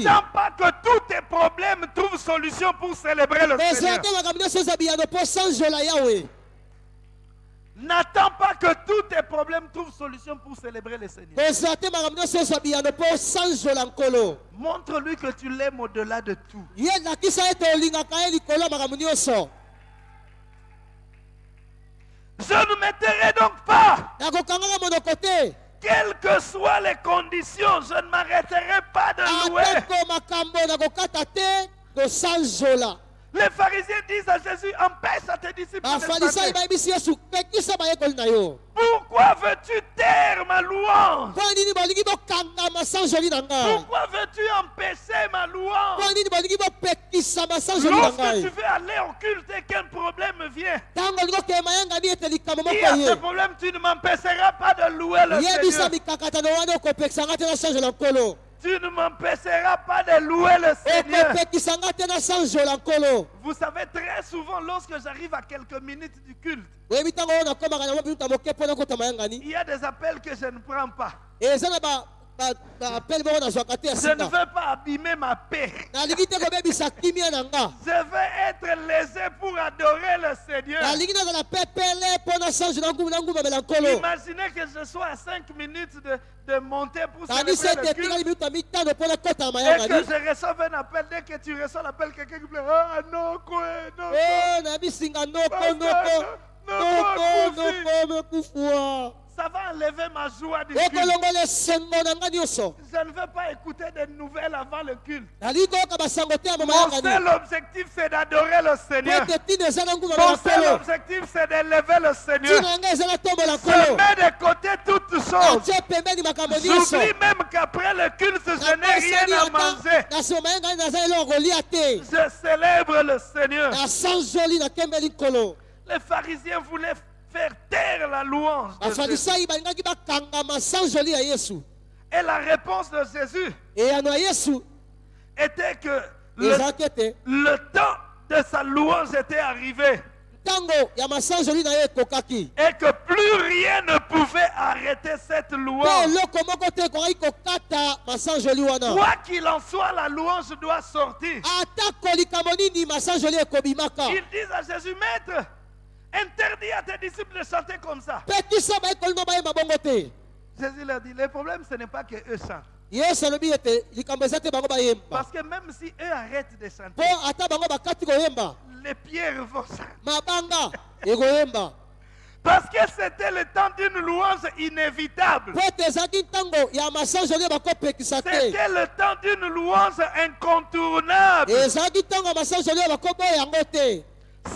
N'attends pas que tous tes problèmes trouvent solution pour célébrer le Seigneur. N'attends pas que tous tes problèmes trouvent solution pour célébrer le Seigneur. Montre-lui que tu l'aimes au-delà de tout. Je ne m'éterai donc pas. Quelles que soient les conditions, je ne m'arrêterai pas de louer. Les pharisiens disent à Jésus, empêche à tes disciples de Pourquoi veux-tu taire ma louange Pourquoi veux-tu empêcher ma louange Lorsque tu veux aller au culte et qu'un problème vient, il y a ce problème, tu ne m'empêcheras pas de louer le Seigneur. Tu ne m'empêcheras pas de louer le Seigneur. Vous savez, très souvent, lorsque j'arrive à quelques minutes du culte, il y a des appels que je ne prends pas. Je ne veux pas abîmer ma paix. Je veux être lésé pour adorer le Seigneur. Imaginez que je sois à 5 minutes de, de monter pour célébrer le culte et que je reçoive un appel. Dès que tu reçois l'appel, quelqu'un qui me dit Ah non, quoi, non, quoi. o na bisinga noko noko noko noko mekufua Ça va enlever ma joie du culte. Je ne veux pas écouter des nouvelles avant le culte. Mon seul objectif, c'est d'adorer le Seigneur. Mon seul objectif, c'est d'élever le Seigneur. Je mets de côté toutes choses. J'oublie même qu'après le culte, je n'ai rien à manger. Je célèbre le Seigneur. Les pharisiens voulaient faire taire la louange. de Jésus. Et la réponse de Jésus était que le, le temps de sa louange était arrivé et que plus rien ne pouvait arrêter cette louange. Quoi qu'il en soit, la louange doit sortir. Ils disent à Jésus, Maître, interdis à tes disciples de chanter comme ça. Jésus leur dit, le problème, ce n'est pas que eux chantent. Parce que même si eux arrêtent de chanter, les pierres vont chanter. Parce que c'était le temps d'une louange inévitable. C'était le temps d'une louange incontournable.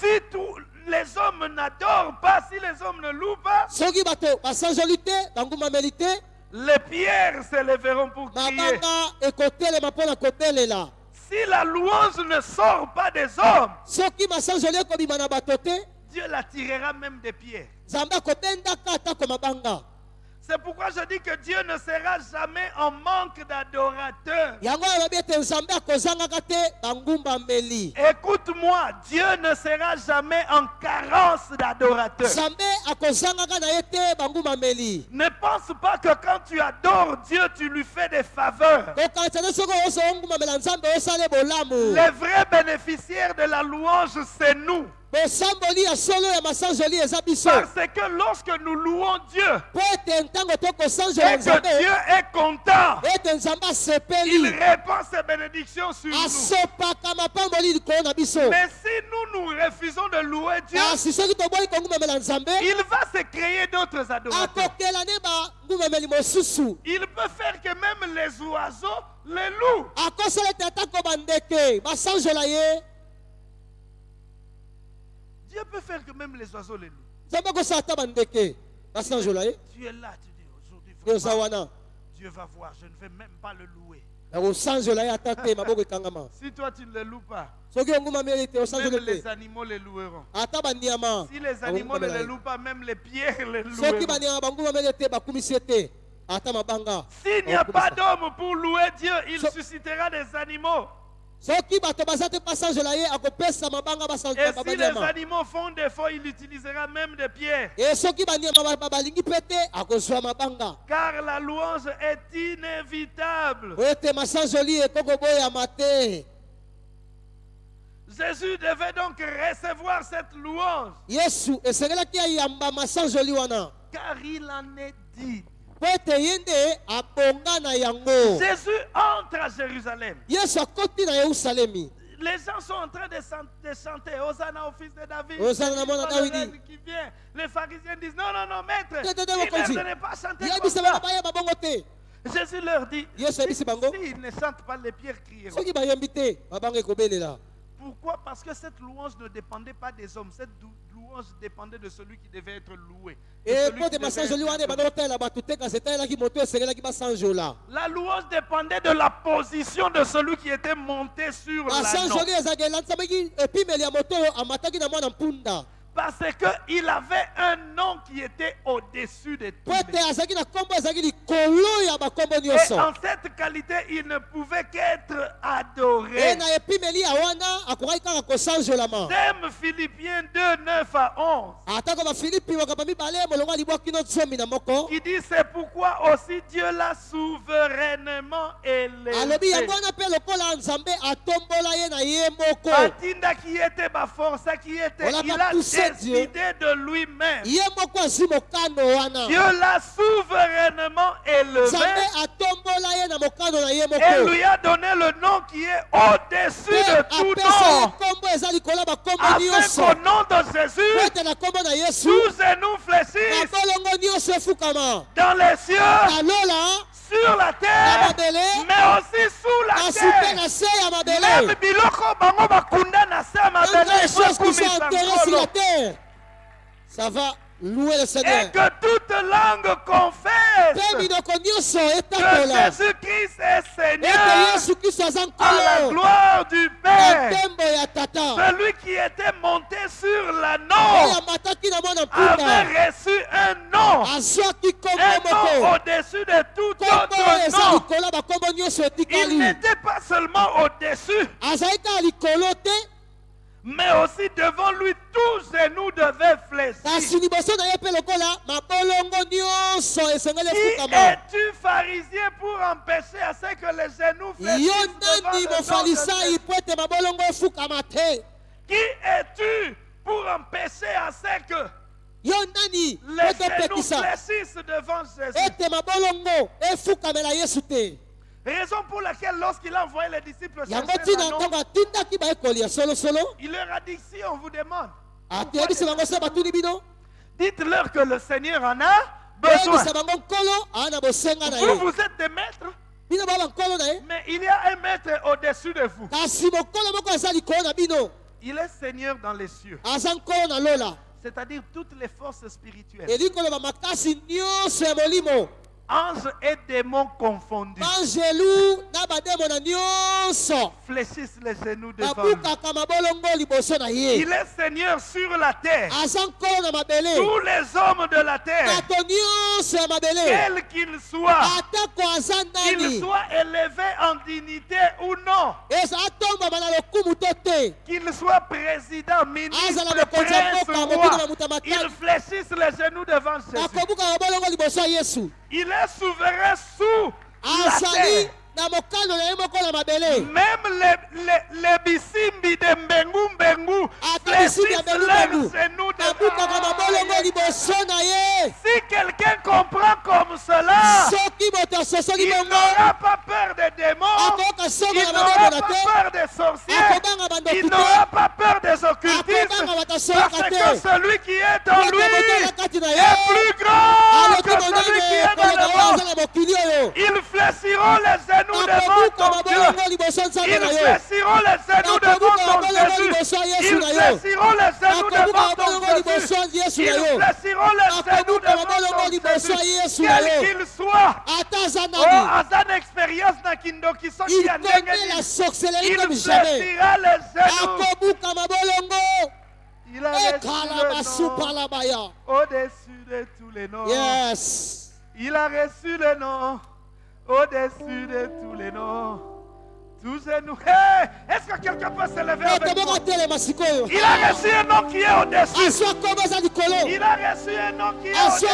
Si tous les hommes n'adorent pas, si les hommes ne louent pas, les pierres se lèveront pour crier. Si la louange ne sort pas des hommes, Dieu la tirera même des pierres. C'est pourquoi je dis que Dieu ne sera jamais en manque d'adorateurs. Écoute-moi, Dieu ne sera jamais en carence d'adorateurs. Ne pense pas que quand tu adores Dieu, tu lui fais des faveurs. Les vrais bénéficiaires de la louange, c'est nous. Parce que lorsque nous louons Dieu et que Dieu est content, il répand ses bénédictions sur nous. Mais si nous nous refusons de louer Dieu, nzambe il va se créer d'autres adorateurs. Il peut faire que même les oiseaux les louent. Dieu peut faire que même les oiseaux les louent. ye Tu es là, tu dis aujourd'hui, Dieu va voir, je ne vais même pas le louer. Si toi tu ne le loues pas, même les animaux les loueront. Si les animaux ne les louent pas, même les pierres les loueront. S'il n'y a pas d'homme pour louer Dieu, il suscitera des animaux. Et si les animaux font défaut, il utilisera même des pierres. Car la louange est inévitable. Jésus devait donc recevoir cette louange. Car il en est dit. Jésus entre à Jérusalem. Les gens sont en train de, chan- de chanter Hosanna au fils de David. Hosanna qui vient. Les pharisiens disent non, non, non, maître. Il ne pas chanter comme ça. Jésus leur dit s'ils ne chantent pas, les pierres crieront. Pourquoi? Parce que cette louange ne dépendait pas des hommes. Cette louange dépendait de celui qui devait être loué. De être La louange dépendait de la position de celui qui était monté sur l'anneau. Parce qu'il avait un nom qui était au-dessus de tout. Et en cette qualité, il ne pouvait qu'être adoré. Thème Philippiens 2, 9 à 11. atako bafilipi makambo mibale molongo ya libwa kino zomi na moko Qui dit c'est pourquoi aussi Dieu l'a souverainement élevé. qui était ma force, qui était, il a poussé, décidé de lui-même. Dieu l'a souverainement élevé. Et lui a donné le nom qui est au-dessus de tout nom. Afin qu'au nom de Jésus, tous genoux fléchissent. Dans les cieux, sur la terre, mais aussi sous la terre. Même biloko bango bakunda na se ya mabele ça va le et que toute langue confesse que Jésus-Christ est Seigneur à la gloire du Père. Celui qui était monté sur oyo l'anneau avait reçu un nom, un nom au-dessus de tout autre nom. Il n'était pas seulement au-dessus, mais aussi devant lui, tous genoux devaient fléchir. Qui es-tu, pharisien, pour empêcher à ce que les genoux fléchissent devant le Qui es-tu pour empêcher à ce que les genoux fléchissent devant Jésus? Raison pour laquelle lorsqu'il a envoyé les disciples chercher il leur a dit si on vous demande, bino dites-leur que le Seigneur en a besoin. na bosenga na Vous, vous êtes des maîtres, mais il y a un maître au-dessus de vous. bino. Il est Seigneur dans les cieux, c'est-à-dire toutes les forces spirituelles, anges et démons confondus, na nyonso. Fléchissent les genoux devant lui. Il est Seigneur sur la terre. Tous les hommes de la terre, quels qu'ils soient, qu'ils soient élevés en dignité ou non, qu'ils soient na moto ya matata. ils fléchissent les genoux devant Jésus. Bakobuka mabolongo liboso ya yesu Il est souverain sous la azali terre. Même les, les, les bisimbi de Mbengu Mbengu ye. Si quelqu'un comprend comme cela, il n'aura pas peur des démons, il n'aura pas peur des sorciers, il n'aura pas peur des occultistes, parce que celui qui est en lui est plus grand que celui qui est dans le monde. Ils fléchiront les genoux devant ton Dieu. Ils fléchiront les genoux devant ton Jésus. Yesu Ils fléchiront les genoux devant ton Jésus. Ils fléchiront les genoux devant ton Jésus. Na Quel qu'il soit. ata aza Oh, expérience il connaît la sorcellerie Il comme jamais fléchira les genoux. Il a reçu le nom au-dessus de tous les noms. yes Il a reçu le nom au-dessus de tous les noms. Est-ce que quelqu'un peut se lever moto avec moi? Il a reçu un nom qui est au-dessus. likolo Il a reçu un nom qui est azwa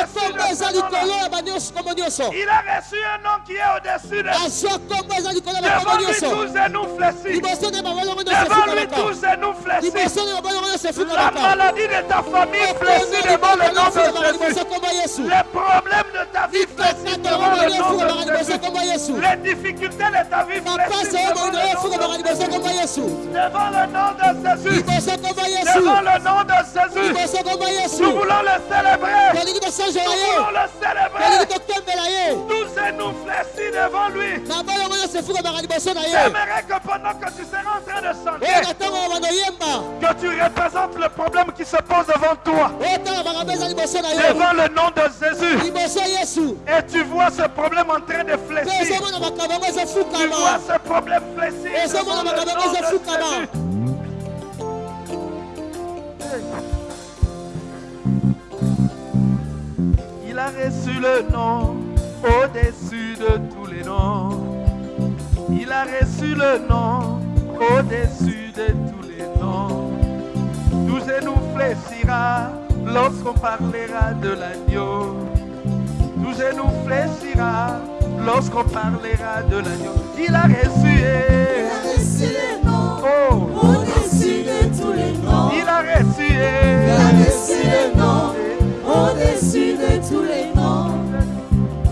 au-dessus kombo nyonso Il a reçu un nom qui est au-dessus de eza likolo ya Devant lui, tous genoux fléchis. Devant lui, tous genoux fléchis. La maladie de ta famille fléchit devant le nom de Jésus. Les problèmes de ta vie fléchissent likakata devant le nom efukamaka de liboso Jésus. kombo yesu Les difficultés de ta vie fléchissent devant le nom de Jésus. Devant le nom de Jésus. Nous voulons le célébrer. Nous voulons le célébrer. ye Tous genoux fléchis devant lui. J'aimerais que pendant que tu seras en train de chanter, yemba que tu représentes le problème qui se pose devant toi. yo Devant le nom de Jésus. Et tu vois ce problème en train de fléchir. Tu vois ce problème il a reçu le nom au-dessus de tous les noms. Il a reçu le nom au-dessus de tous les noms. Tout genou fléchira lorsqu'on parlera de l'agneau. Tout genou fléchira lorsqu'on parlera de l'agneau. Il a reçu, Il a reçu le nom oh, au-dessus de tous les noms. il a reçu, Il a reçu le nom au-dessus de tous les noms.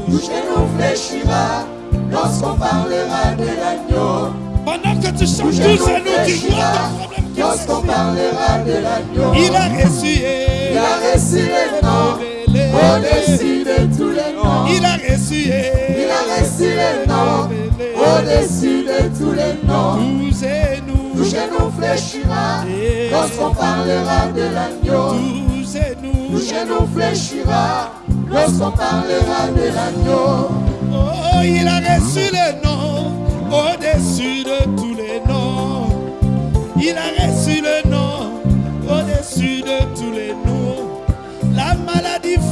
Tout genou fléchira lorsqu'on parlera de l'agneau. Pendant que tu chantes genou tous à nous, qui lorsqu'on parlera de l'agneau. Il a reçu. Il a reçu le au-dessus de tous les noms. Il a reçu. Il a reçu le nom au-dessus de tous les noms. Tous et nous. genou fléchira lorsqu'on parlera de l'agneau. Tous et nous. genou fléchira lorsqu'on parlera de l'agneau. Oh, il a reçu le nom au-dessus de tous les noms. Il a reçu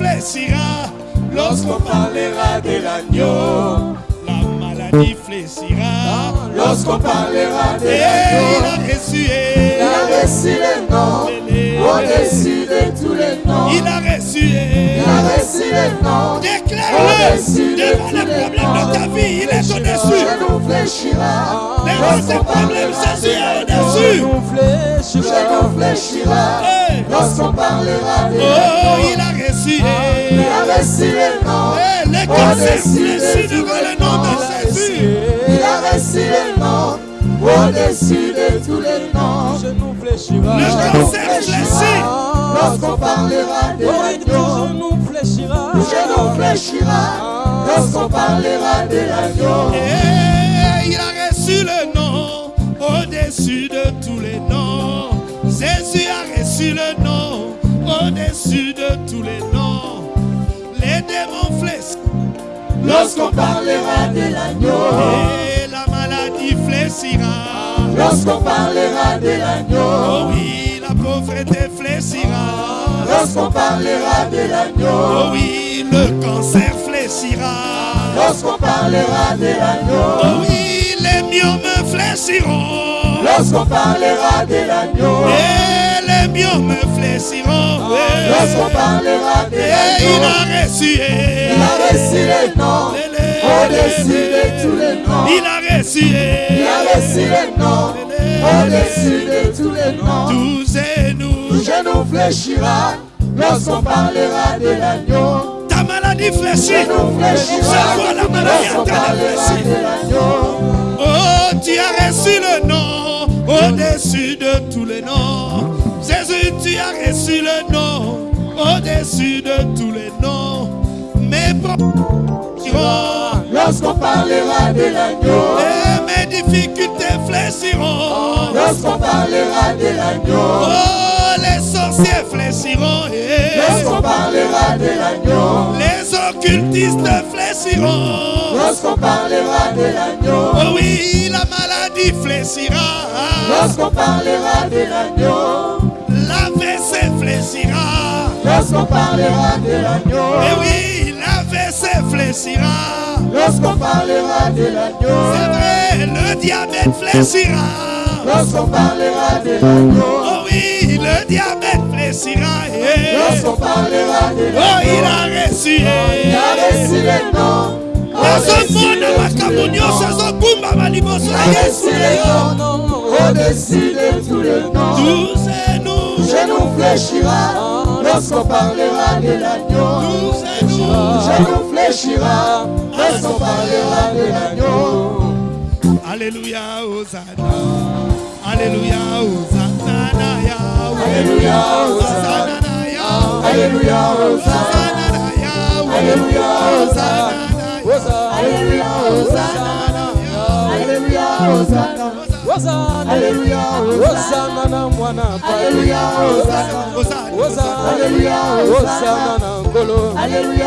fléchira lorsqu'on parlera de l'agneau. La maladie fléchira Lorsqu'on parlera de Et il l'agneau. a reçu. Il a reçu le nom au-dessus de tous les noms. Il a reçu. Déclare-le devant les les problèmes de ta noms. vie. Il est au-dessus. genou fléchira Devant tes lorsqu'on problèmes, Jésus est au-dessus. Tout genou fléchira lorsqu'on parlera de Oh, il a reçu. Il a Eh, les au-dessus fléchis de tous devant les le nom de noms. Jésus. Il a reçu le nom au-dessus de tous les noms. genou Le fléchira. cancer fléchit. Lorsqu'on parlera de Oui, l'agneau, tout genou fléchira. tout genou fléchira. Lorsqu'on parlera de l'agneau, Et il a reçu le nom au-dessus de tous les noms. Jésus a reçu le nom au-dessus de tous les noms. Les démons fléchissent lorsqu'on parlera de l'agneau, la maladie fléchira. lorsqu'on parlera de Oh l'agneau, oui, la pauvreté fléchira. lorsqu'on parlera de Oh l'agneau, oui, le cancer fléchira. lorsqu'on parlera de l'agneau, Oh oui, les myomes fléchiront. lorsqu'on parlera de l'agneau, Et les myomes fléchiront. Eh, lorsqu'on parlera de Et il l'agneau, a reçu. eh, il a reçu le nom au-dessus de tous les noms. Il a eh, Il a reçu le nom au-dessus de tous les noms. Tous et Tout nous. genou fléchira lorsqu'on parlera de l'agneau. Ta maladie fléchit. Genou fléchira Je vois la maladie de l'agneau. Oh, tu as reçu le nom au-dessus de tous les noms. Jésus, tu as reçu le nom au-dessus de tous les noms. Mes problèmes iront Lorsqu'on parlera de l'agneau. et mes difficultés fléchiront. Lorsqu'on parlera de l'agneau. Oh, les sorciers fléchiront. eh. Lorsqu'on parlera de l'agneau. Les occultistes fléchiront. Lorsqu'on parlera de l'agneau. Oh oui, la maladie fléchira. Lorsqu'on parlera de l'agneau. La fléchira. Lorsqu'on parlera de l'agneau. Eh oui, fléchira. Lorsqu'on parlera de l'agneau. C'est vrai, le diabète fléchira. Lorsqu'on parlera de l'agneau. Oh oui, le diabète fléchira. eh. Lorsqu'on parlera de Oh, l'agneau. il a reçu. Il a reçu le nom. nazomona makambo nyonso ezokumbama liboso Il na a reçu yesu le nom. Au-dessus de tous les noms. tous et nous fléchira. Lorsqu'on parlera de l'agneau. Nous Genou fléchira. Lorsqu'on parlera de l'agneau. alléluia osana alléluia osana na yawe Alléluia, osana na yawe Alléluia, Hosanna. yawe Alléluia, osana na yawe Alléluia, Hosanna. Alléluia, Hosanna. Hosanna. Alléluia Hosanna na mwana Alléluia Alléluia Alléluia Alléluia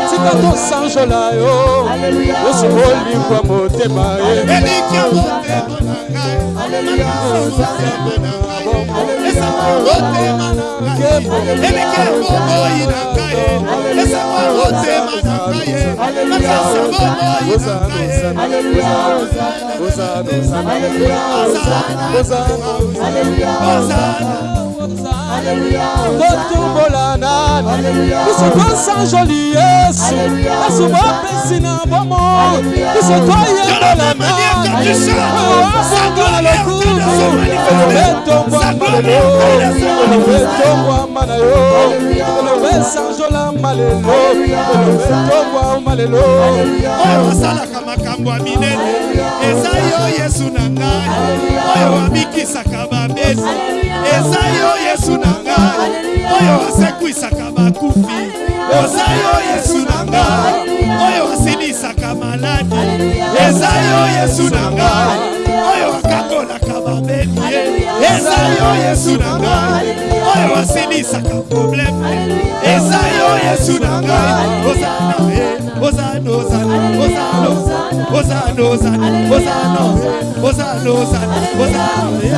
Alléluia Alléluia Hosanna, Hosanna, Alléluia, Hosanna, Alléluia, Hosanna, Alléluia, elobesanjolama lelo elobetongwama lelo oyo asalaka makambo ya minene. Eza yo yesu na ngai. Oyo abikisaka babesi eza yo yesu na ngai. Oyo asekwisaka bakufi eza yo yesu na ngai oyo asilisaka maladi eza yo yesu na ngai oyo akakolaka babeli eza yo yesu na ngai oyo asilisaka probleme eza yo yesu na ngai ozana ye ozana ozana ozana ozana ozana ozana ozana ozana ozana ye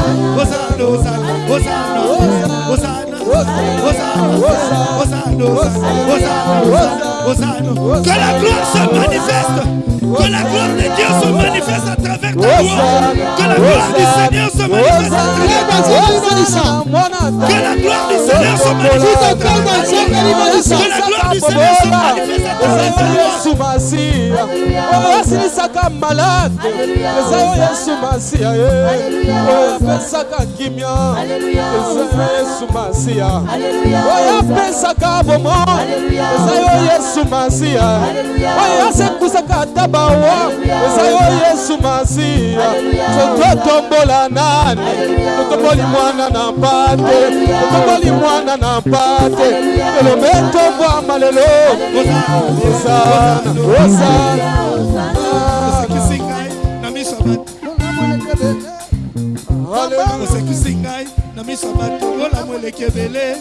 ozana Hosanna, Hosanna, Hosanna, Hosanna, Hosanna, Hosanna, que la gloire se manifeste, que la gloire de Dieu se manifeste à travers ta gloire, que la gloire du Seigneur se manifeste à travers que la gloire du Seigneur se manifeste à travers que la gloire du Seigneur se manifeste à travers ta gloire. yesu masiya oyo asilisaka malade eza yo yesu masiya ye oyo apesaka kimia eza yo yesu masiya oyo apesaka bomo eza yo yesu masiya oyo asekusaka ata bawa eza yo yesu masiya tototombola nani? Totomboli mwana na mpate. Totomboli mwana na mpate. Elobe tombwama lelo osana osana na miso ya bato osekisi ngai na miso ya bato bolamu eleki ebele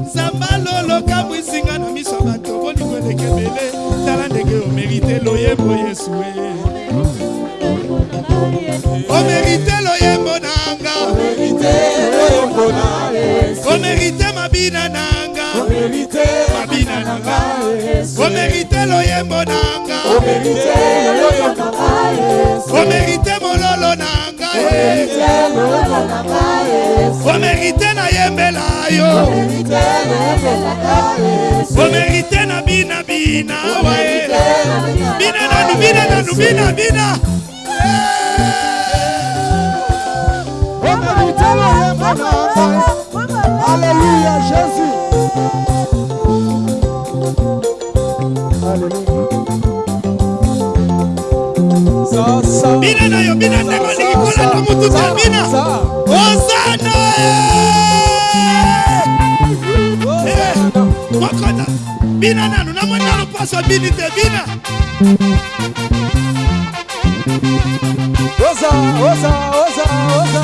nzamba lolokamwisi ngai na miso bato bolingo eleki ebele tala ndenge omerite loyembo yesu e omerite loyembo nanga. Omerite mabina nanga. Mabina nanga. omerite loyembo nanga. Omerite mololo nanga e omerite nayembela yo. Omerite na bina bina wae. Bina nanu bina nanu bina bina. Alléluia, Jésus. Alléluia. Bina na yo bina ndenge olingi kolanda mutu te bina ozana mokota bina nanu namoni nanu paso bini te bina. Oza, oza, oza, oza,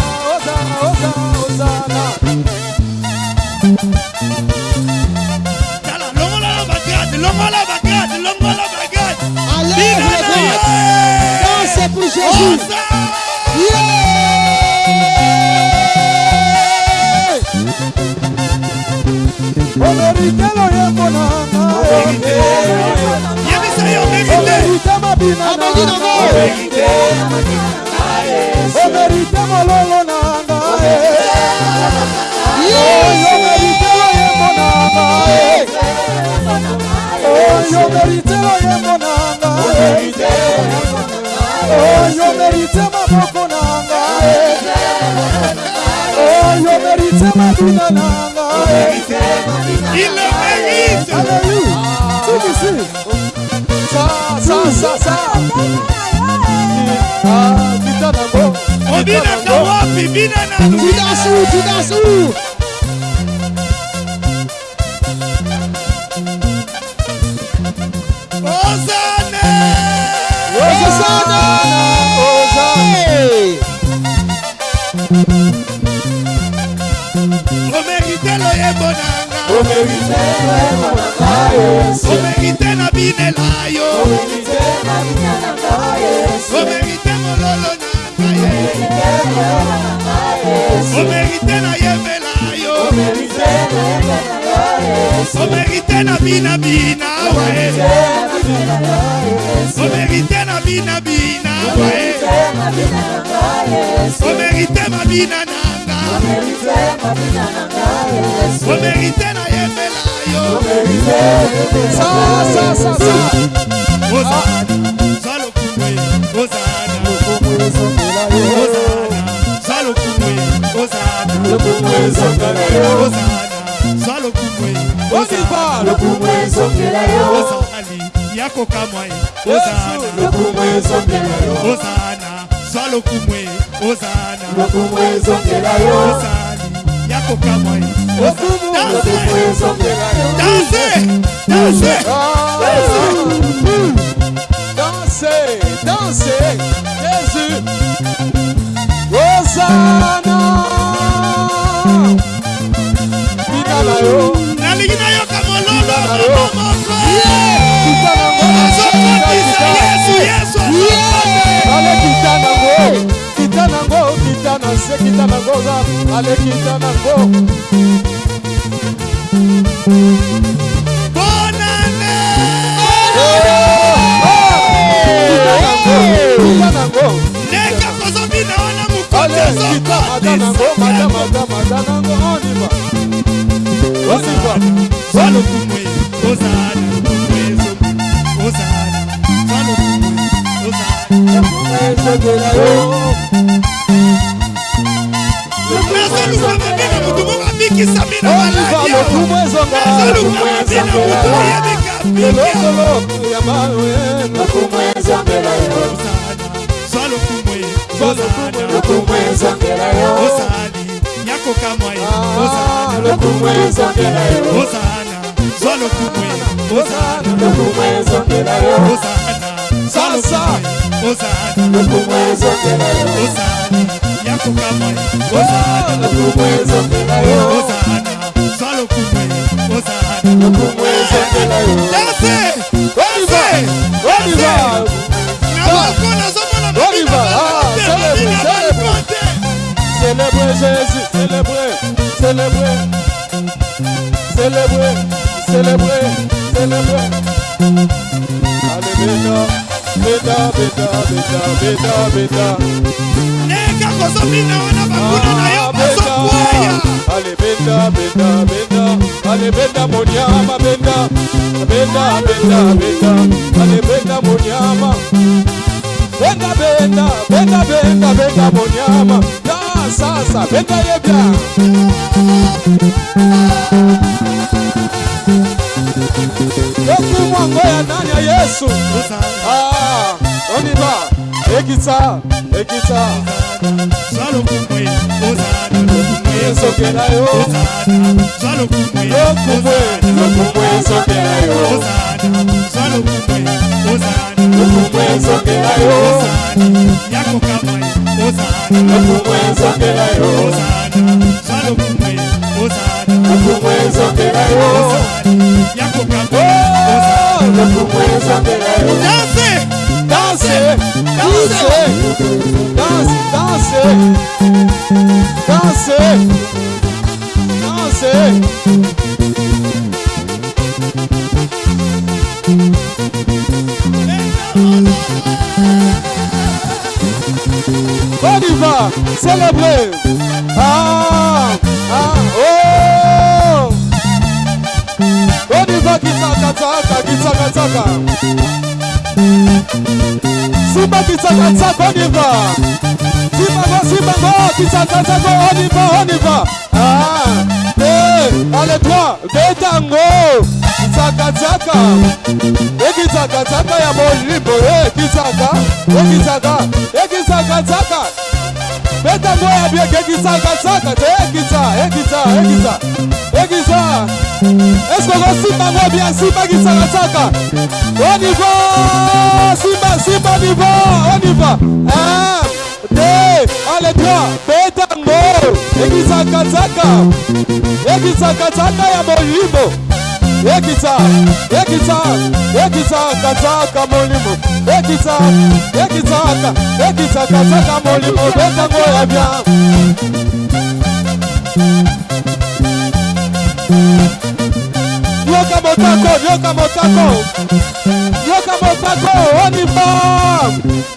Oh Olorite loye bonanga. Obegite. Yebisa ye obegite. Olorite oyo meritema boko nangae eh. oyo meritema bina nangae ile merite haleluya tukisi sa sa sa sa ah bitanango obina kawapi bina nango jidasu jidasu omerite na binela yo. Omerite mololo na ngai omerite na yembela yo. Omerite na binabina wae omerite na binabina wae omerite mabina na nga. Omerite na yembela sa sa sa ozana zalokungwe ozana zalokungwe ozana ozana zalokungwe ozali yakokamwa ozana zalokungwe ozana ozali yakokamwa Bina na yo. nalingi nayoka mololo sekita na ngoza alekita na ngo bonane kita na ngo ndenge kozobi na wana mokonzi ezokita madanango madamada madanango onima osiba zalokumwe ozana ezo ozana zalokumwe ozana ezogela yo biso monene motu moko abikisami na maladiaezalukamabi na motu oyebika bikaosali nyakokamwa ozana zwa lokumwe ozana ozali yakokamwa ye ozana ozana zwa lokumwe ozana ozana zwa lokumwe ozana ozali yakokamwa ye ozana ozana zwa lokumwe ozana danse danse danse na nazomona Jésus, célébrez, célébrez, célébrez, célébrez, célébrez. Allez, beta beta beta beta beta. Neka kozobina wana bakuna na yo bazokwaya alebenda benda benda alebenda monyama benda benda benda benda alebenda monyama benda benda benda benda benda monyama Da sasa benda yebya Thank you. yesu mwango ya ndani ya yesu? Ah, oniba ekisa ekisa. Esokela yo. Lokumwe lokumwe esokela yo. Lokumwe esokela yo. Lokumwe esokela yo. Lokumwe esokela yo. Lokumwe ezokela yo danse danse danse danse danse danse danse On y va, célébrer. On y va, kitsaka-tsaka, kitsaka-tsaka. Simba kitsaka-tsaka, on y va. Simba, simba, kitsaka-tsaka, on y va, on y va. Ah, eh, allez, toi, betango. Kitsaka-tsaka. ekitsaka-tsaka ya molimbo ekitsaka ekitsaka ekitsaka-tsaka betango ya bieke ekitsaka-tsaka te ekitsa ekitsa ekitsa kobebisa eske okosimba ngo bien simba kisakasaka o nivo simba simba nivo o niva un deux ale trois betango ekisakasaka ekisakasaka ya molimo ekisa ekisa ekisakasaka molimo. Ekisa ekisaka ekisakasaka molimo. Betango ya bien. Yoka motako yoka motako yoka motako onifa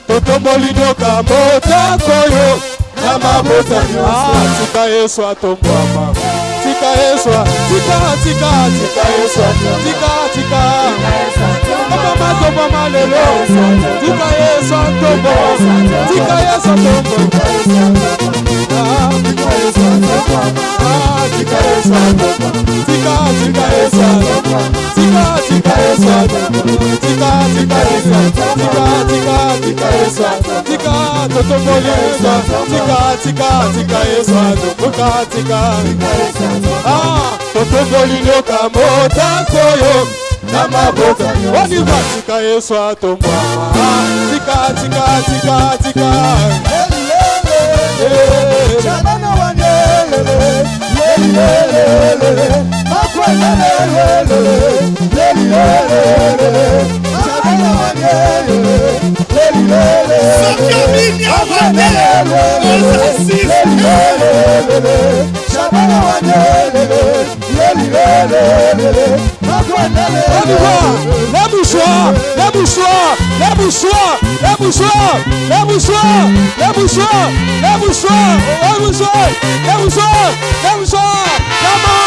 totomboli yoka motako yo. Na mabota Ah, tika yesu atombwama tika yesu tika tika tika yesu tika tika. Tombwama tombwama lelo. Tika yesu atombwama tika yesu zika esa ndopa ah zika esa ndopa zika zika esa ndopa zika zika esa ndopa zika zika esa zika zika zika esa zika totopole esa zika zika zika esa ndopa zika zika esa ah totopole nyoka mota koyo na maboko waniva zika esa tombwa zika zika zika zika Chabana wane Lelelelele Makwa lelelele Lelelelele Chabana wane Lelelelele Makwa lelelele Lelelelele mouchoirs Les mouchoirs Les mouchoirs Les mouchoirs Les mouchoirs Les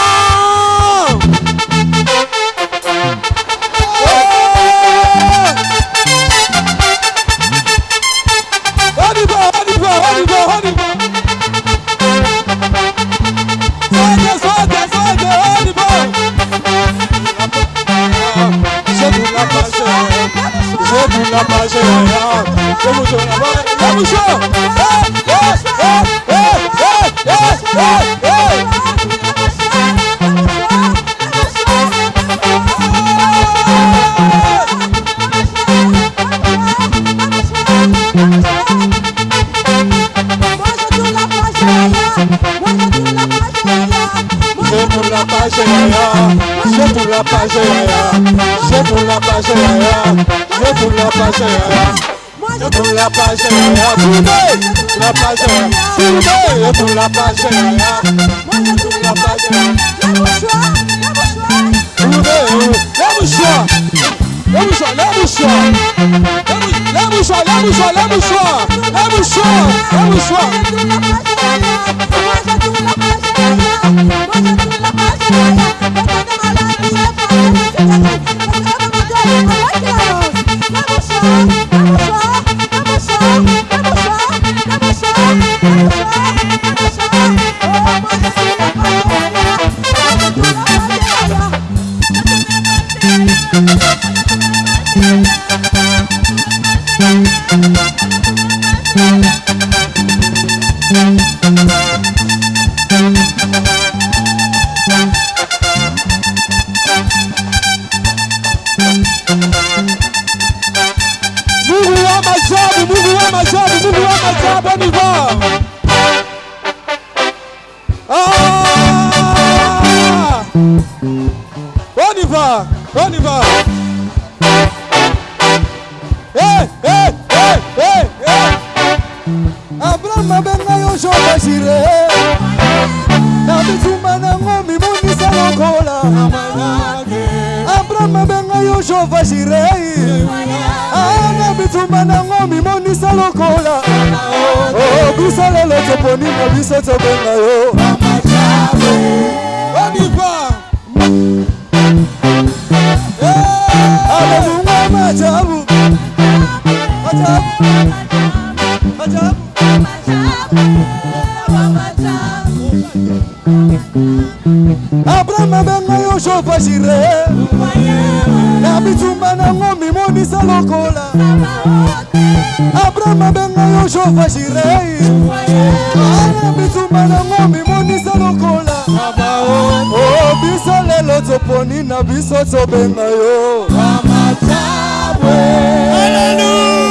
pour la page yaya, tournez la page yaya, tournez pour la page yaya, la page yaya. Tournez, les mouchoirs, les mouchoirs, les mouchoirs, les mouchoirs, les mouchoirs, les mouchoirs, les mouchoirs, les mouchoirs. Mungu yo jova jire na bitumba nango mimonisa lokola. Abraham abenga yo jova jirei ana bitumba nango mimonisa lokola. O biso lelo toponi na biso tobenga yo. Haleluya.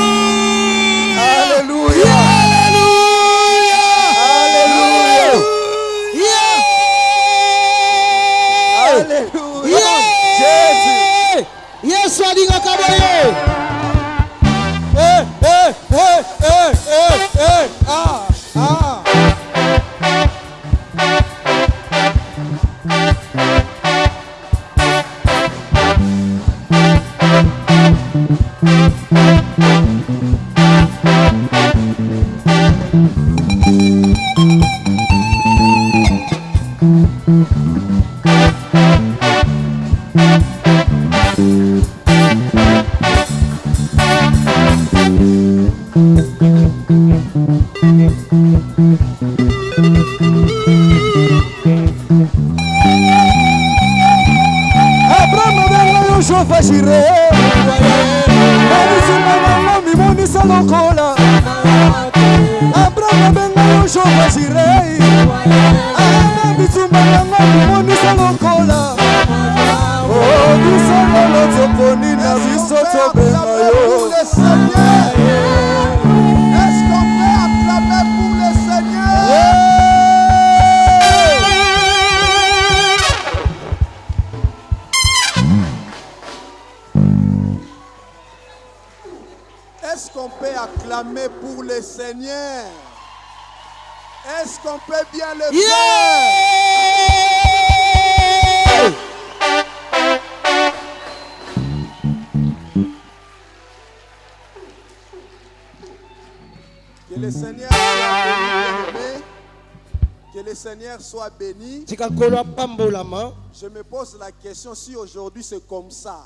Je me pose la question si aujourd'hui c'est comme ça.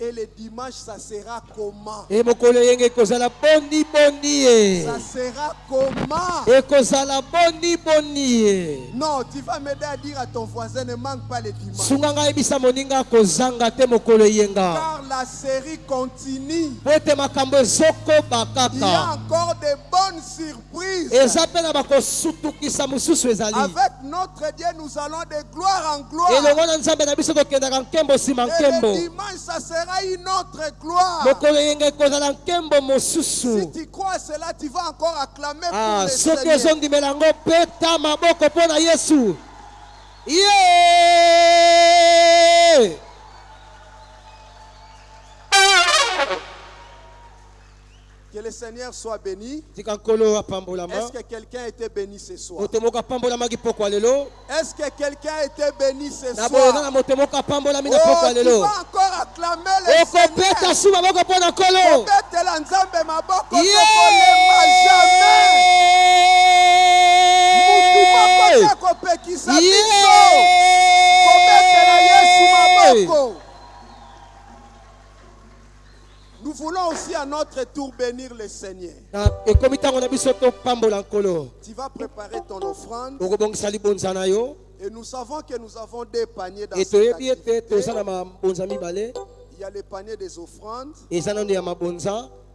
Et le dimanche, ça sera comment e mokolo eyenge ekozala boni boni ye Ça sera comment ekozala boni boni ye Non, tu vas m'aider à dire à ton voisin, ne manque pas le dimanche. sunga ngai yebisa moninga kozanga te mokolo eyenga Car la série continue. po ete makambo ezokoba Il y a encore de bonnes surprises. eza mpe na bakosutukisa mosusu ezali Avec notre Dieu, nous allons de gloire en gloire. elongo na nzambe na biso tokendaka nkembo nsima Et le dimanche, ça sera une autre gloire. akoyenga ekozala nkembo mosusu. Ah, soki ozondimela yango mpe ta maboko mpo na yesu. Ye! yeah! Seigneur soit béni. Est-ce que quelqu'un a été béni ce soir? Est-ce que quelqu'un a été béni ce soir? Oh, tu vas encore acclamer le Seigneur. nzambe maboko tokolema jamais. Mutu kopekisa biso. Kobetela Yesu maboko. Voulons aussi à notre tour bénir le Seigneur. Tu vas préparer ton offrande et nous savons que nous avons des paniers dans cette activité. Il y a le panier des offrandes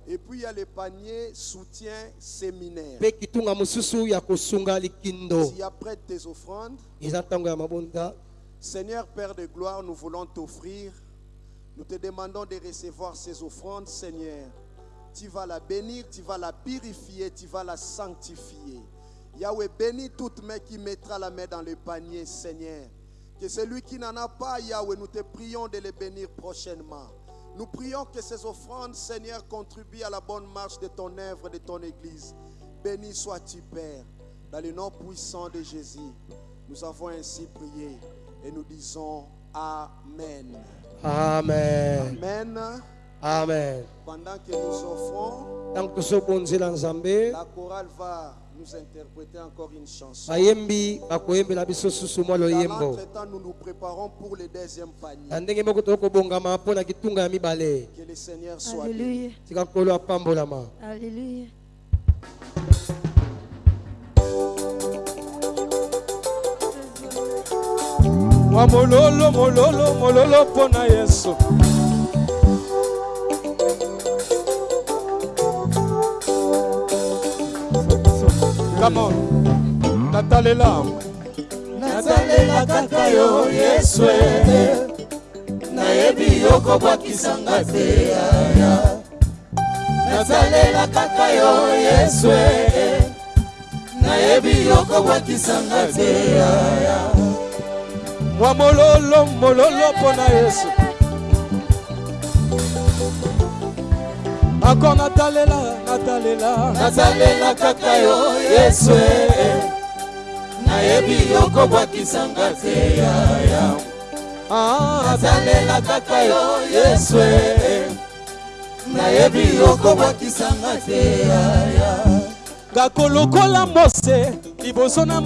et puis il y a le panier soutien séminaire. Si après tes offrandes, Seigneur Père de gloire, nous voulons t'offrir. Nous te demandons de recevoir ces offrandes, Seigneur. Tu vas la bénir, tu vas la purifier, tu vas la sanctifier. Yahweh, bénis toute main qui mettra la main dans le panier, Seigneur. Que celui qui n'en a pas, Yahweh, nous te prions de les bénir prochainement. Nous prions que ces offrandes, Seigneur, contribuent à la bonne marche de ton œuvre, de ton Église. Béni sois-tu, Père, dans le nom puissant de Jésus. Nous avons ainsi prié et nous disons Amen. Amen Amen. amen Pendant que nous offrons, la chorale va nous interpréter encore une chanson. Dans l'entretemps, nous nous préparons pour le deuxième panier. Que le Seigneur soit béni. Alléluia. Alléluia. Mwa mololo mololo mololo mpo na yesu. Come on. natalela. Natalela kaka yo yesu nayebi yokobwakisanga te yaya nasalela kaka yo yesu nayebi yokobwakisanga te yaya mwa mololo mololo mpo na yesu. Encore natalela natalela. Nasalela kaka yo yesu nayebi yokobwakisanga te yaya Ah, nasalela kaka yo yesu nayebi yokobwakisanga te yaya ngakolokola mose liboso na